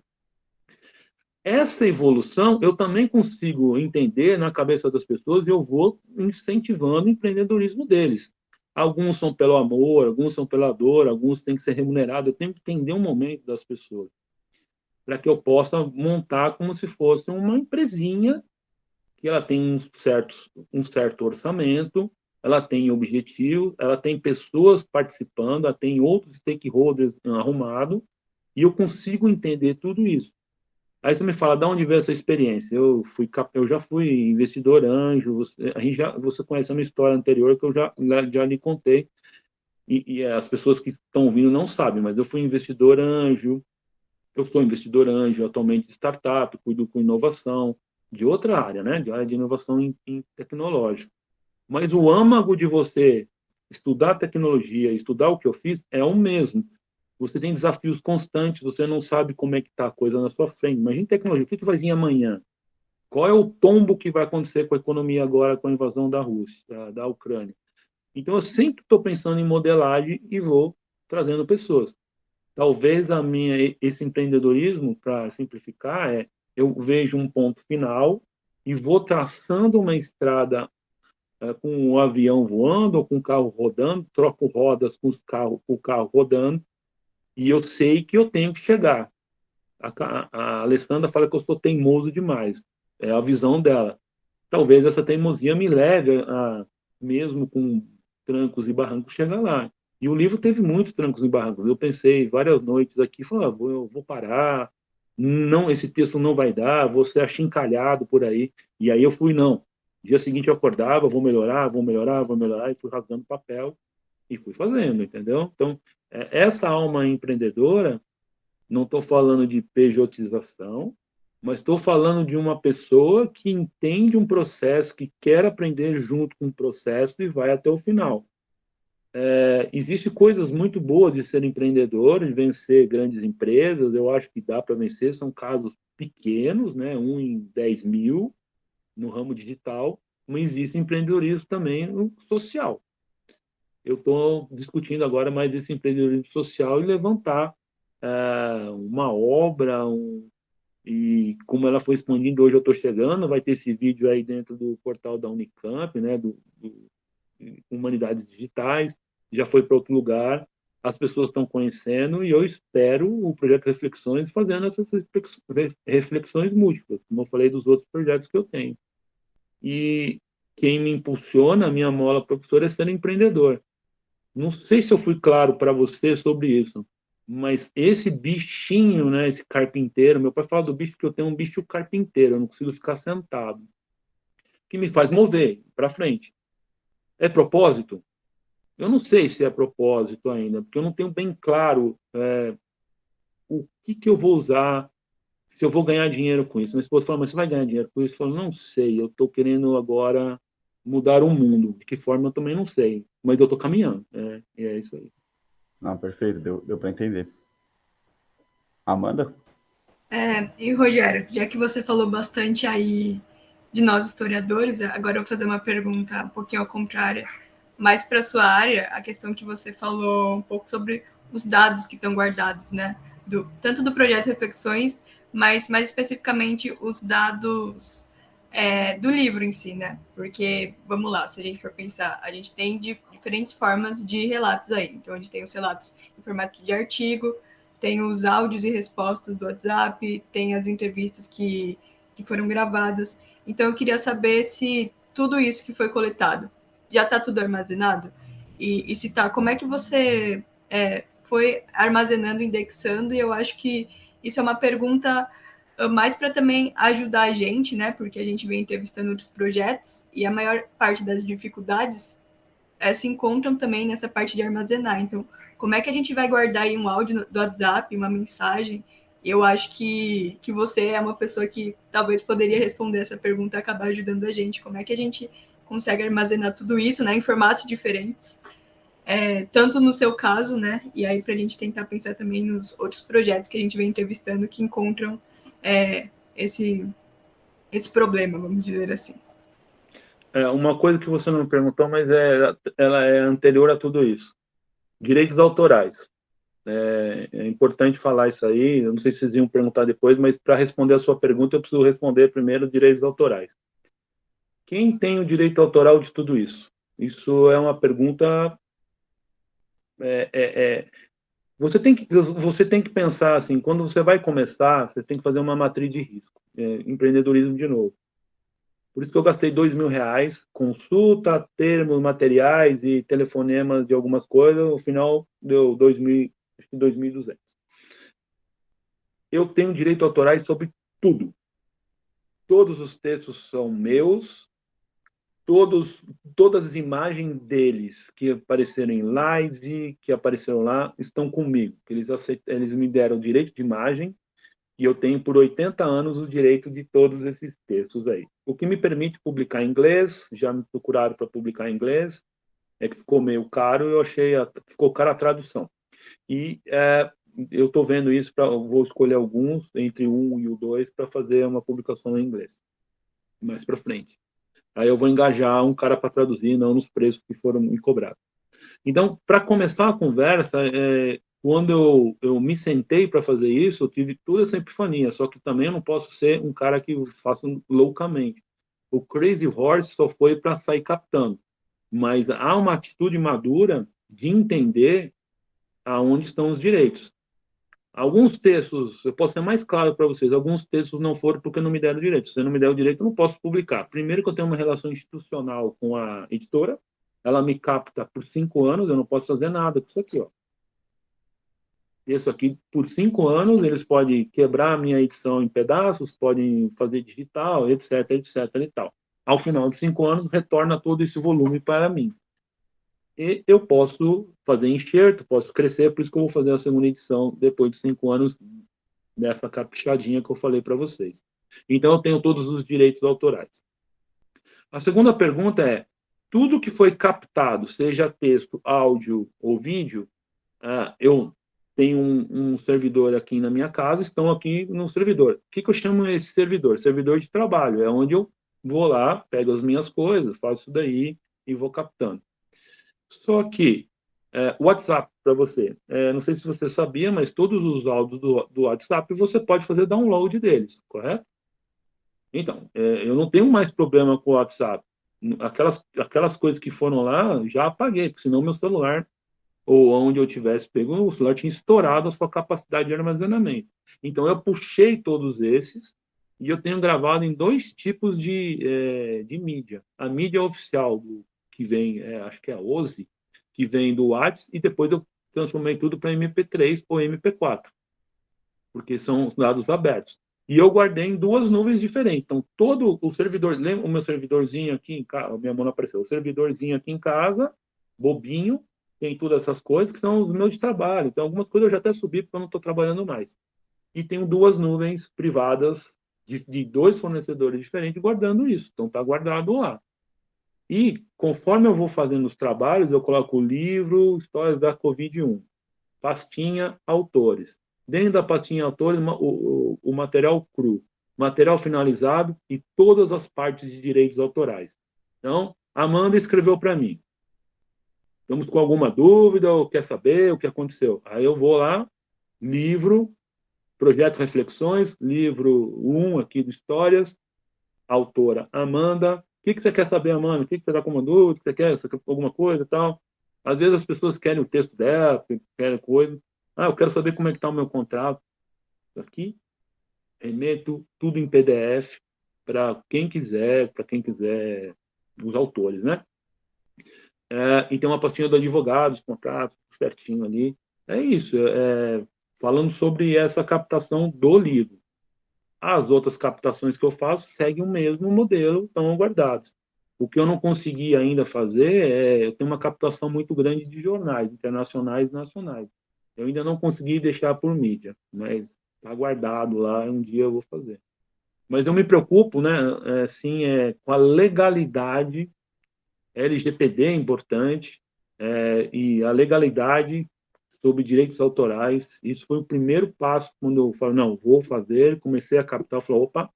Essa evolução eu também consigo entender na cabeça das pessoas e eu vou incentivando o empreendedorismo deles. Alguns são pelo amor, alguns são pela dor, alguns têm que ser remunerados. Eu tenho que entender um momento das pessoas para que eu possa montar como se fosse uma empresinha que ela tem um certo, um certo orçamento, ela tem objetivo, ela tem pessoas participando, ela tem outros stakeholders arrumados, e eu consigo entender tudo isso. Aí você me fala, de onde veio essa experiência? Eu fui, eu já fui investidor anjo, você, a gente já, você conhece a minha história anterior que eu já, já lhe contei, e, e as pessoas que estão ouvindo não sabem, mas eu fui investidor anjo, eu sou investidor anjo atualmente de startup, cuido com inovação, de outra área, né, de área de inovação em, em tecnológica. Mas o âmago de você estudar tecnologia, estudar o que eu fiz, é o mesmo você tem desafios constantes, você não sabe como é que está a coisa na sua frente. Imagina tecnologia, o que, que vai vir amanhã? Qual é o tombo que vai acontecer com a economia agora com a invasão da Rússia, da Ucrânia? Então, eu sempre estou pensando em modelagem e vou trazendo pessoas. Talvez a minha esse empreendedorismo, para simplificar, é eu vejo um ponto final e vou traçando uma estrada é, com o avião voando ou com o carro rodando, troco rodas com, os carro, com o carro rodando e eu sei que eu tenho que chegar. A, a Alessandra fala que eu sou teimoso demais. É a visão dela. Talvez essa teimosia me leve a, mesmo com trancos e barrancos, chegar lá. E o livro teve muitos trancos e barrancos. Eu pensei várias noites aqui, falei, ah, vou, vou parar, não, esse texto não vai dar, vou ser achincalhado por aí. E aí eu fui, não. Dia seguinte eu acordava, vou melhorar, vou melhorar, vou melhorar, e fui rasgando papel e fui fazendo, entendeu? Então, é, essa alma empreendedora, não estou falando de pejotização, mas estou falando de uma pessoa que entende um processo, que quer aprender junto com o processo e vai até o final. É, Existem coisas muito boas de ser empreendedor, de vencer grandes empresas, eu acho que dá para vencer, são casos pequenos, né? um em 10 mil no ramo digital, mas existe empreendedorismo também no social. Eu estou discutindo agora mais esse empreendedorismo social e levantar é, uma obra, um, e como ela foi expandindo, hoje eu estou chegando, vai ter esse vídeo aí dentro do portal da Unicamp, né, do, do Humanidades Digitais, já foi para outro lugar, as pessoas estão conhecendo e eu espero o projeto Reflexões fazendo essas reflexões múltiplas, como eu falei dos outros projetos que eu tenho. E quem me impulsiona, a minha mola professora, é ser empreendedor. Não sei se eu fui claro para você sobre isso, mas esse bichinho, né, esse carpinteiro, meu pai fala do bicho que eu tenho um bicho carpinteiro, eu não consigo ficar sentado, que me faz mover para frente. É propósito? Eu não sei se é propósito ainda, porque eu não tenho bem claro é, o que, que eu vou usar, se eu vou ganhar dinheiro com isso. Minha esposa fala, mas você vai ganhar dinheiro com isso? Eu falo, não sei, eu estou querendo agora mudar o mundo. De que forma eu também não sei, mas eu estou caminhando. É, e é isso aí. Não, perfeito, deu, deu para entender. Amanda? É, e Rogério, já que você falou bastante aí de nós historiadores, agora eu vou fazer uma pergunta um pouquinho ao contrário, mais para sua área, a questão que você falou um pouco sobre os dados que estão guardados, né? Do, tanto do projeto Reflexões, mas mais especificamente os dados é, do livro em si, né? Porque, vamos lá, se a gente for pensar, a gente tem de, diferentes formas de relatos aí. Então, a gente tem os relatos em formato de artigo, tem os áudios e respostas do WhatsApp, tem as entrevistas que, que foram gravadas. Então, eu queria saber se tudo isso que foi coletado já está tudo armazenado? E, e, se tá, como é que você é, foi armazenando, indexando? E eu acho que isso é uma pergunta mais para também ajudar a gente, né? Porque a gente vem entrevistando outros projetos e a maior parte das dificuldades é, se encontram também nessa parte de armazenar. Então, como é que a gente vai guardar aí um áudio do WhatsApp, uma mensagem? Eu acho que, que você é uma pessoa que talvez poderia responder essa pergunta e acabar ajudando a gente. Como é que a gente consegue armazenar tudo isso né, em formatos diferentes? É, tanto no seu caso, né? E aí para a gente tentar pensar também nos outros projetos que a gente vem entrevistando que encontram é, esse, esse problema, vamos dizer assim. É, uma coisa que você não me perguntou, mas é, ela é anterior a tudo isso. Direitos autorais. É, é importante falar isso aí, eu não sei se vocês iam perguntar depois, mas para responder a sua pergunta, eu preciso responder primeiro direitos autorais. Quem tem o direito autoral de tudo isso? Isso é uma pergunta é, é, é você tem, que, você tem que pensar assim, quando você vai começar, você tem que fazer uma matriz de risco. É, empreendedorismo de novo. Por isso que eu gastei dois mil reais, consulta, termos, materiais e telefonemas de algumas coisas, no final deu dois mil, acho que 2.200. Eu tenho direito autorais sobre tudo. Todos os textos são meus, todos, todas as imagens deles que apareceram em live, que apareceram lá, estão comigo. Eles, aceitam, eles me deram o direito de imagem e eu tenho por 80 anos o direito de todos esses textos aí. O que me permite publicar em inglês, já me procuraram para publicar em inglês, é que ficou meio caro, eu achei, a, ficou cara a tradução. E é, eu estou vendo isso, pra, vou escolher alguns, entre um e o dois, para fazer uma publicação em inglês, mais para frente. Aí eu vou engajar um cara para traduzir, não nos preços que foram me cobrados. Então, para começar a conversa, é, quando eu, eu me sentei para fazer isso, eu tive toda essa epifania, só que também eu não posso ser um cara que faça loucamente. O Crazy Horse só foi para sair captando, mas há uma atitude madura de entender aonde estão os direitos. Alguns textos, eu posso ser mais claro para vocês, alguns textos não foram porque não me deram direito. Se não me der o direito, eu não posso publicar. Primeiro que eu tenho uma relação institucional com a editora, ela me capta por cinco anos, eu não posso fazer nada com isso aqui, ó. Isso aqui, por cinco anos, eles podem quebrar a minha edição em pedaços, podem fazer digital, etc, etc e tal. Ao final de cinco anos, retorna todo esse volume para mim e eu posso fazer enxerto, posso crescer, por isso que eu vou fazer a segunda edição depois de cinco anos dessa caprichadinha que eu falei para vocês. Então, eu tenho todos os direitos autorais. A segunda pergunta é, tudo que foi captado, seja texto, áudio ou vídeo, uh, eu tenho um, um, servidor aqui na minha casa, estão aqui no servidor. O que, que eu chamo esse servidor? Servidor de trabalho, é onde eu vou lá, pego as minhas coisas, faço isso daí e vou captando. Só que é, WhatsApp para você, é, não sei se você sabia, mas todos os áudios do, do WhatsApp você pode fazer download deles, correto? Então, é, eu não tenho mais problema com o WhatsApp. Aquelas, aquelas coisas que foram lá, já apaguei, porque senão meu celular, ou onde eu tivesse pego, o celular tinha estourado a sua capacidade de armazenamento. Então, eu puxei todos esses e eu tenho gravado em dois tipos de, é, de mídia. A mídia oficial do que vem, é, acho que é a OSI, que vem do WhatsApp, e depois eu transformei tudo para MP3 ou MP4, porque são dados abertos. E eu guardei em duas nuvens diferentes. Então, todo o servidor, lembra o meu servidorzinho aqui em casa, minha mão não apareceu, o servidorzinho aqui em casa, bobinho, tem todas essas coisas que são os meus de trabalho. Então, algumas coisas eu já até subi porque eu não estou trabalhando mais. E tenho duas nuvens privadas de, de dois fornecedores diferentes guardando isso. Então, está guardado lá. E, conforme eu vou fazendo os trabalhos, eu coloco o livro Histórias da Covid-1, pastinha autores. Dentro da pastinha autores, o, o, o material cru, material finalizado e todas as partes de direitos autorais. Então, Amanda escreveu para mim. Estamos com alguma dúvida ou quer saber o que aconteceu? Aí eu vou lá, livro, projeto Reflexões, livro 1 aqui de Histórias, autora Amanda, que, que você quer saber, Amanda? O que, que você está com uma dúvida? Você quer, você quer alguma coisa e tal? Às vezes as pessoas querem o texto dela, querem coisa. Ah, eu quero saber como é que está o meu contrato. Aqui, remeto tudo em PDF para quem quiser, para quem quiser, os autores, né? É, e tem uma pastinha do advogado, os contratos, certinho ali. É isso, é, falando sobre essa captação do livro. As outras captações que eu faço seguem o mesmo modelo, estão guardados. O que eu não consegui ainda fazer é, eu tenho uma captação muito grande de jornais internacionais e nacionais. Eu ainda não consegui deixar por mídia, mas está guardado lá, um dia eu vou fazer. Mas eu me preocupo, né, é, sim, é, com a legalidade, LGPD é importante, é, e a legalidade sobre direitos autorais. Isso foi o primeiro passo quando eu falei, não, vou fazer, comecei a captar, falei, opa,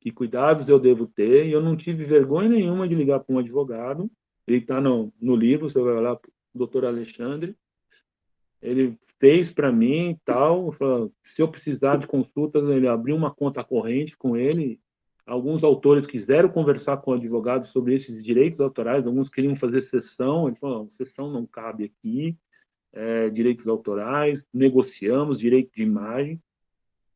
que cuidados eu devo ter, e eu não tive vergonha nenhuma de ligar para um advogado, ele está no, no livro, você vai lá, doutor Alexandre, ele fez para mim e tal, falou, se eu precisar de consultas, ele abriu uma conta corrente com ele, alguns autores quiseram conversar com o advogado sobre esses direitos autorais, alguns queriam fazer sessão, ele falou, sessão não cabe aqui, é, direitos autorais, negociamos direito de imagem.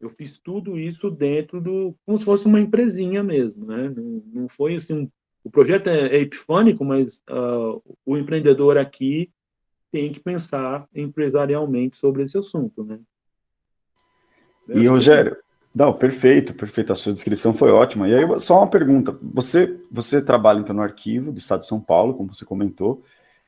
Eu fiz tudo isso dentro do, como se fosse uma empresinha mesmo, né? Não, não foi assim, um, o projeto é, é epifânico, mas uh, o empreendedor aqui tem que pensar empresarialmente sobre esse assunto, né? E, Rogério, Não, perfeito, perfeito. A sua descrição foi ótima. E aí, só uma pergunta. Você, você trabalha então no arquivo do Estado de São Paulo, como você comentou.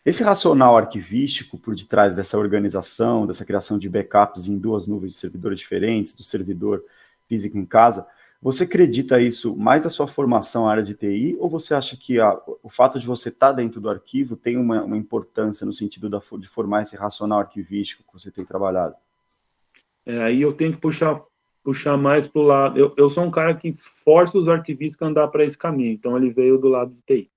Esse racional arquivístico por detrás dessa organização, dessa criação de backups em duas nuvens de servidores diferentes, do servidor físico em casa, você acredita isso mais da sua formação na área de TI ou você acha que a, o fato de você estar tá dentro do arquivo tem uma, uma importância no sentido da, de formar esse racional arquivístico que você tem trabalhado? É, aí eu tenho que puxar, puxar mais para o lado. Eu, eu sou um cara que força os arquivistas a andar para esse caminho, então ele veio do lado de TI.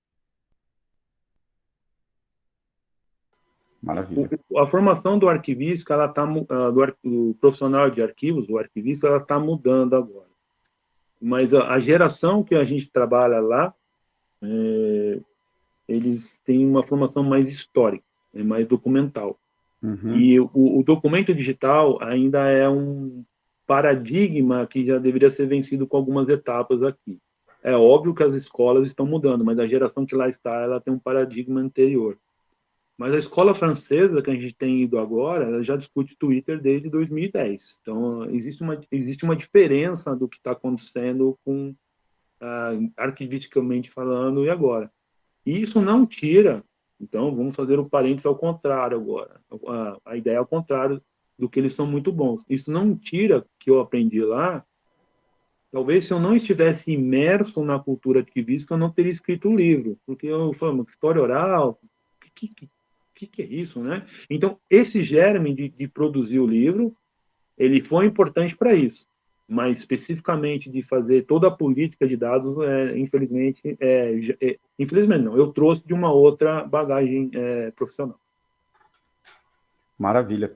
Maravilha. a formação do arquivista, ela tá, uh, do, do, profissional de arquivos, o arquivista, ela está mudando agora. Mas a, a, geração que a gente trabalha lá, é, eles têm uma formação mais histórica, é mais documental. Uhum. E o, o documento digital ainda é um paradigma que já deveria ser vencido com algumas etapas aqui. É óbvio que as escolas estão mudando, mas a geração que lá está, ela tem um paradigma anterior. Mas a escola francesa que a gente tem ido agora, ela já discute Twitter desde 2010. Então, existe uma, existe uma diferença do que está acontecendo com uh, arquivisticamente falando e agora. E isso não tira, então vamos fazer o parênteses ao contrário agora. A, a ideia é ao contrário do que eles são muito bons. Isso não tira que eu aprendi lá. Talvez se eu não estivesse imerso na cultura arquivística, eu não teria escrito o livro, porque eu falo, história oral, que, que, que, que é isso, né? Então, esse germe de, de produzir o livro, ele foi importante para isso, mas especificamente de fazer toda a política de dados, é, infelizmente, é, é, infelizmente não, eu trouxe de uma outra bagagem é, profissional. Maravilha.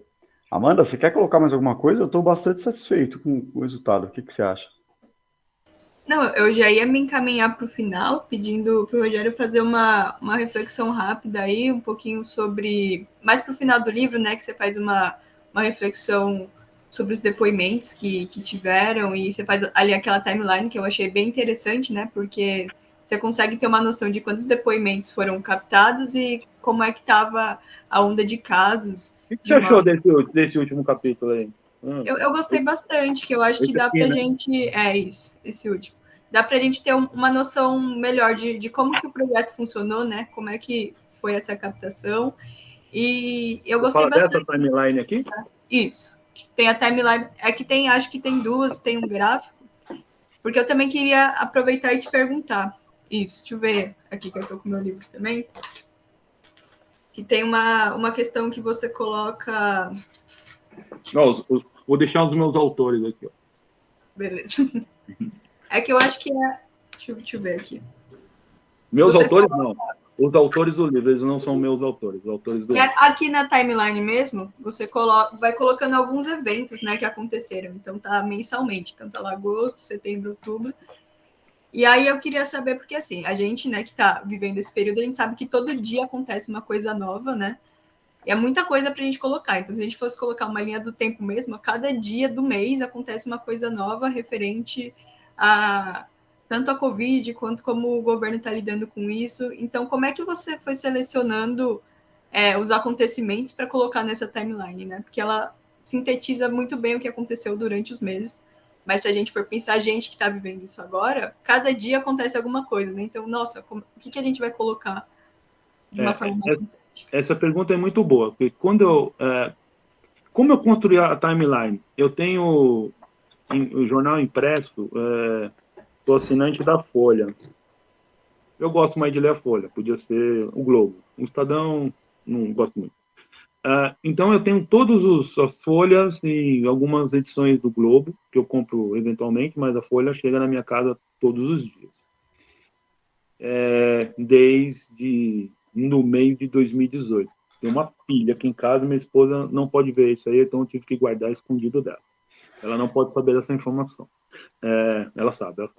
Amanda, você quer colocar mais alguma coisa? Eu estou bastante satisfeito com o resultado. O que, que você acha? Não, eu já ia me encaminhar para o final, pedindo para o Rogério fazer uma, uma reflexão rápida aí, um pouquinho sobre. Mais para o final do livro, né? Que você faz uma, uma reflexão sobre os depoimentos que, que tiveram, e você faz ali aquela timeline que eu achei bem interessante, né? Porque você consegue ter uma noção de quantos depoimentos foram captados e como é que estava a onda de casos. O que você uma... achou desse, desse último capítulo aí? Hum. Eu, eu gostei bastante, que eu acho que dá para gente. É isso, esse último. Dá para a gente ter uma noção melhor de, de como que o projeto funcionou, né? Como é que foi essa captação. E eu gostei Fala bastante. dessa timeline aqui? Isso. Tem a timeline. É que tem, acho que tem duas, tem um gráfico. Porque eu também queria aproveitar e te perguntar. Isso, deixa eu ver aqui que eu estou com meu livro também. Que tem uma, uma questão que você coloca. Não, os, os, Vou deixar os meus autores aqui. Ó. Beleza. *laughs* É que eu acho que é. Deixa eu, deixa eu ver aqui. Meus Você autores não. Os autores do livro, eles não são meus autores. Os autores do é, aqui na timeline mesmo, você coloca, vai colocando alguns eventos né, que aconteceram. Então tá mensalmente, tanto lá agosto, setembro, outubro. E aí eu queria saber, porque assim, a gente, né, que tá vivendo esse período, a gente sabe que todo dia acontece uma coisa nova, né? É muita coisa para a gente colocar. Então, se a gente fosse colocar uma linha do tempo mesmo, a cada dia do mês acontece uma coisa nova referente a tanto a Covid quanto como o governo está lidando com isso. Então, como é que você foi selecionando é, os acontecimentos para colocar nessa timeline, né? Porque ela sintetiza muito bem o que aconteceu durante os meses. Mas se a gente for pensar, a gente que está vivendo isso agora, cada dia acontece alguma coisa, né? Então, nossa, como, o que, que a gente vai colocar de uma é, forma é, essa pergunta é muito boa, porque quando eu, é, como eu construí a timeline? Eu tenho o jornal impresso, é, sou assinante da Folha. Eu gosto mais de ler a Folha, podia ser o Globo. O Estadão, não gosto muito. Uh, então eu tenho todas as folhas e algumas edições do Globo que eu compro eventualmente, mas a folha chega na minha casa todos os dias. É, desde no meio de 2018. Tem uma pilha aqui em casa, minha esposa não pode ver isso aí, então eu tive que guardar escondido dela. Ela não pode saber dessa informação. É, ela sabe, ela.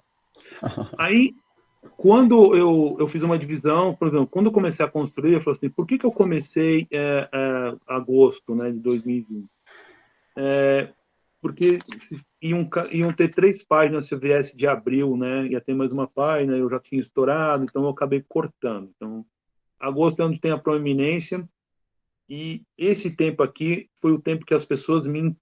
Aí, quando eu, eu fiz uma divisão, por exemplo, quando eu comecei a construir, eu falei assim, por que, que eu comecei é, é, agosto né, de 2020? É, porque iam, iam ter três páginas se eu viesse de abril, né? Ia ter mais uma página, eu já tinha estourado, então eu acabei cortando. Então, agosto é onde tem a proeminência, e esse tempo aqui foi o tempo que as pessoas me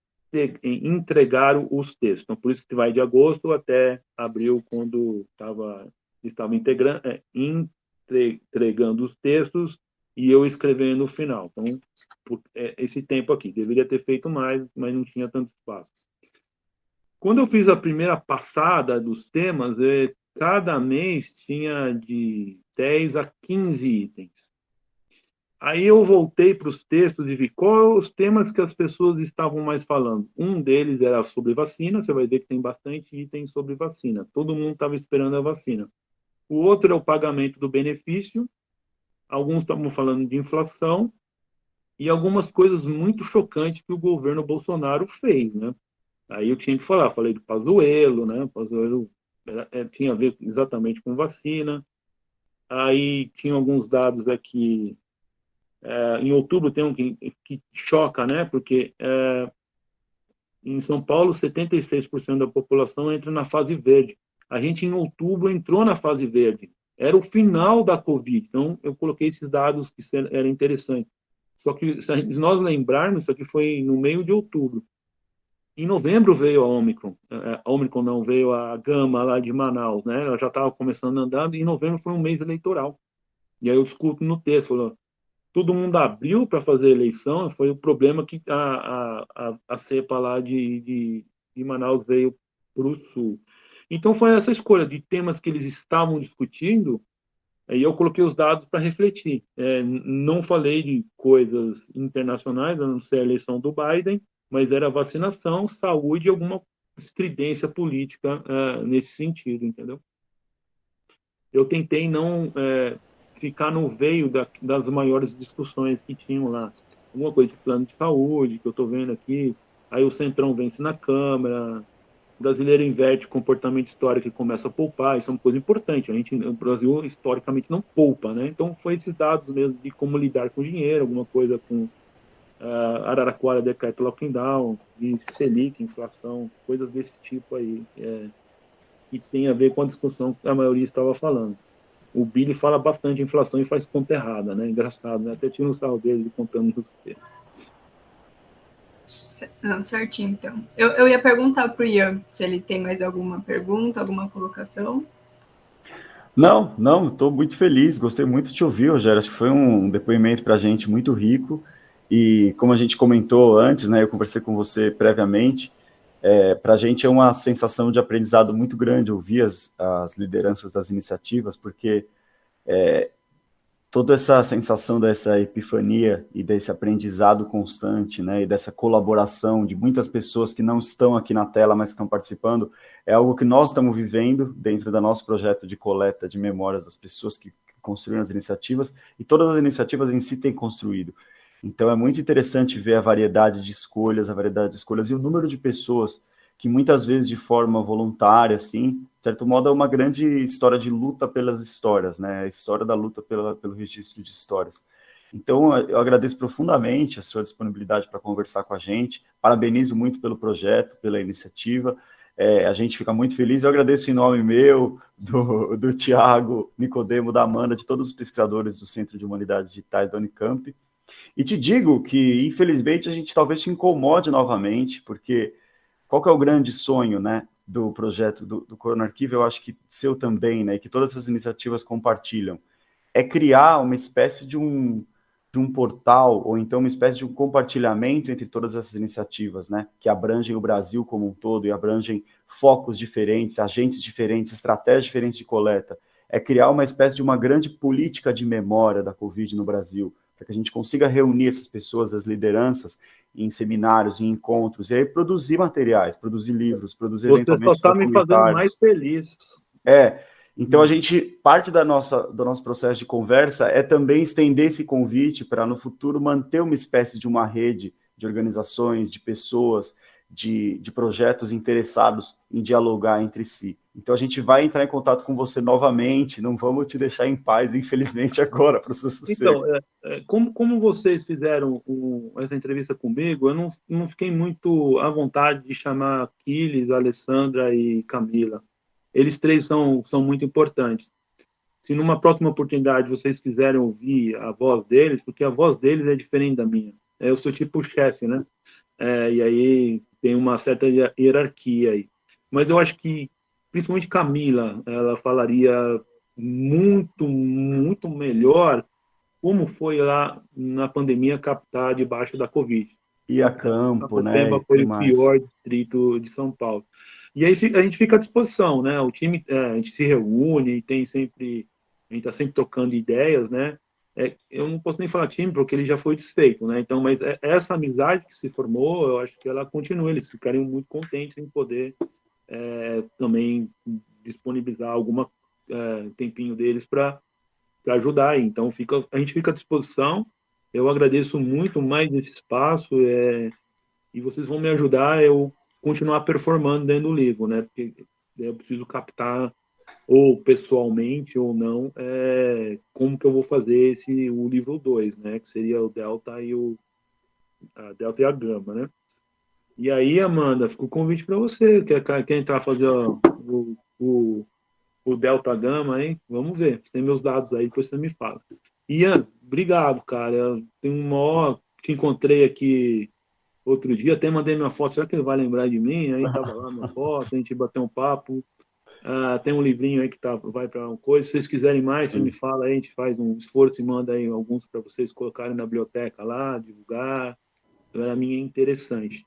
entregar os textos. Então, por isso que vai de agosto até abril, quando estava estava integrando, é, entregando os textos e eu escrevendo no final. Então, por, é, esse tempo aqui. Deveria ter feito mais, mas não tinha tanto espaço. Quando eu fiz a primeira passada dos temas, é, cada mês tinha de 10 a 15 itens. Aí eu voltei para os textos e vi quais os temas que as pessoas estavam mais falando. Um deles era sobre vacina, você vai ver que tem bastante item sobre vacina. Todo mundo estava esperando a vacina. O outro é o pagamento do benefício. Alguns estavam falando de inflação e algumas coisas muito chocantes que o governo Bolsonaro fez, né? Aí eu tinha que falar, falei do Pazuello, né? Pazuello tinha a ver exatamente com vacina. Aí tinha alguns dados aqui. É, em outubro tem um que, que choca, né? Porque é, em São Paulo, 76% da população entra na fase verde. A gente, em outubro, entrou na fase verde. Era o final da Covid. Então, eu coloquei esses dados que eram interessantes. Só que, se nós lembrarmos, isso aqui foi no meio de outubro. Em novembro veio a Omicron, é, é, a Omicron não, veio a Gama lá de Manaus, né? Ela já estava começando a andar, e em novembro foi um mês eleitoral. E aí eu discuto no texto, falou, todo mundo abriu para fazer eleição, foi o problema que a, a, a cepa lá de, de, de Manaus veio para o sul. Então foi essa escolha de temas que eles estavam discutindo, e eu coloquei os dados para refletir. É, não falei de coisas internacionais, a não ser a eleição do Biden, mas era vacinação, saúde e alguma estridência política uh, nesse sentido, entendeu? Eu tentei não uh, ficar no veio da, das maiores discussões que tinham lá. Alguma coisa de plano de saúde, que eu estou vendo aqui, aí o Centrão vence na Câmara, o brasileiro inverte comportamento histórico e começa a poupar, isso é uma coisa importante. A gente, o Brasil historicamente não poupa, né? Então foi esses dados mesmo de como lidar com dinheiro, alguma coisa com uh, Araraquara decreto lockdown, de Selic, inflação, coisas desse tipo aí, é, que tem a ver com a discussão que a maioria estava falando. O Billy fala bastante de inflação e faz conta errada, né? Engraçado, né? Até tira um sarro dele contando os termos. Não, certinho, então. Eu, eu ia perguntar para o Ian se ele tem mais alguma pergunta, alguma colocação. Não, não, estou muito feliz, gostei muito de te ouvir, Rogério. Acho que foi um depoimento para a gente muito rico. E como a gente comentou antes, né, eu conversei com você previamente, é, para a gente é uma sensação de aprendizado muito grande ouvir as, as lideranças das iniciativas, porque é, toda essa sensação dessa epifania e desse aprendizado constante, né, e dessa colaboração de muitas pessoas que não estão aqui na tela, mas estão participando, é algo que nós estamos vivendo dentro do nosso projeto de coleta de memórias das pessoas que construíram as iniciativas, e todas as iniciativas em si têm construído. Então é muito interessante ver a variedade de escolhas, a variedade de escolhas e o número de pessoas que muitas vezes de forma voluntária, assim, de certo modo é uma grande história de luta pelas histórias, né? A história da luta pela, pelo registro de histórias. Então, eu agradeço profundamente a sua disponibilidade para conversar com a gente, parabenizo muito pelo projeto, pela iniciativa, é, a gente fica muito feliz, eu agradeço em nome meu, do, do Tiago Nicodemo, da Amanda, de todos os pesquisadores do Centro de Humanidades Digitais da Unicamp, e te digo que, infelizmente, a gente talvez te incomode novamente, porque qual que é o grande sonho, né, do projeto do, do Corona Arquivo, eu acho que seu também, né, que todas essas iniciativas compartilham, é criar uma espécie de um, de um portal, ou então uma espécie de um compartilhamento entre todas essas iniciativas, né, que abrangem o Brasil como um todo e abrangem focos diferentes, agentes diferentes, estratégias diferentes de coleta, é criar uma espécie de uma grande política de memória da Covid no Brasil, para que a gente consiga reunir essas pessoas, as lideranças, em seminários, em encontros, e aí produzir materiais, produzir livros, produzir Você só está me fazendo mais feliz. É, então a gente, parte da nossa, do nosso processo de conversa é também estender esse convite para no futuro manter uma espécie de uma rede de organizações, de pessoas, de, de projetos interessados em dialogar entre si. Então a gente vai entrar em contato com você novamente, não vamos te deixar em paz, infelizmente, *laughs* agora, para o seu sucesso. Então, é, é, como, como vocês fizeram um, essa entrevista comigo, eu não, não fiquei muito à vontade de chamar Aquiles, Alessandra e Camila. Eles três são, são muito importantes. Se numa próxima oportunidade vocês quiserem ouvir a voz deles, porque a voz deles é diferente da minha. Eu sou tipo chefe, né? É, e aí tem uma certa hierarquia aí. Mas eu acho que, principalmente Camila, ela falaria muito, muito melhor como foi lá na pandemia captar debaixo da Covid. E a campo, né? foi o pior distrito de São Paulo. E aí a gente fica à disposição, né? O time, é, a gente se reúne, tem sempre, a gente está sempre tocando ideias, né? É, eu não posso nem falar time porque ele já foi desfeito, né? Então, mas é, essa amizade que se formou, eu acho que ela continua. Eles ficariam muito contentes em poder é, também disponibilizar alguma é, tempinho deles para ajudar. Então, fica, a gente fica à disposição. Eu agradeço muito mais esse espaço é, e vocês vão me ajudar eu continuar performando dentro do livro, né? Porque eu preciso captar ou pessoalmente ou não, é, como que eu vou fazer esse o livro 2, né? Que seria o delta e o a delta e a gama, né? E aí, Amanda, fica o convite para você, quer, quer entrar fazer ó, o, o, o delta gama, hein? Vamos ver. Você tem meus dados aí, depois você me fala. Ian, obrigado, cara. Tem um maior te encontrei aqui outro dia, até mandei minha foto, será que ele vai lembrar de mim? Aí tava lá minha foto, a gente bateu um papo. Uh, tem um livrinho aí que tá, vai para uma coisa. Se vocês quiserem mais, Sim. você me fala aí, a gente faz um esforço e manda aí alguns para vocês colocarem na biblioteca lá, divulgar. Para mim é interessante.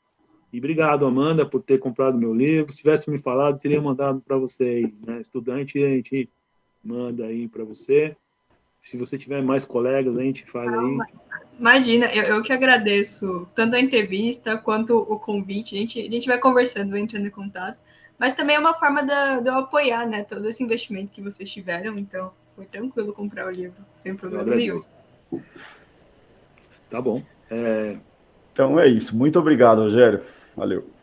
E obrigado, Amanda, por ter comprado meu livro. Se tivesse me falado, teria mandado para você aí, né? Estudante, a gente manda aí para você. Se você tiver mais colegas, a gente faz aí. Imagina, eu, eu que agradeço tanto a entrevista quanto o convite. A gente, a gente vai conversando, vai entrando em contato. Mas também é uma forma de, de eu apoiar, né, todo esse investimento que vocês tiveram, então foi tranquilo comprar o livro, sem problema nenhum. Tá bom. É... Então é isso. Muito obrigado, Rogério. Valeu.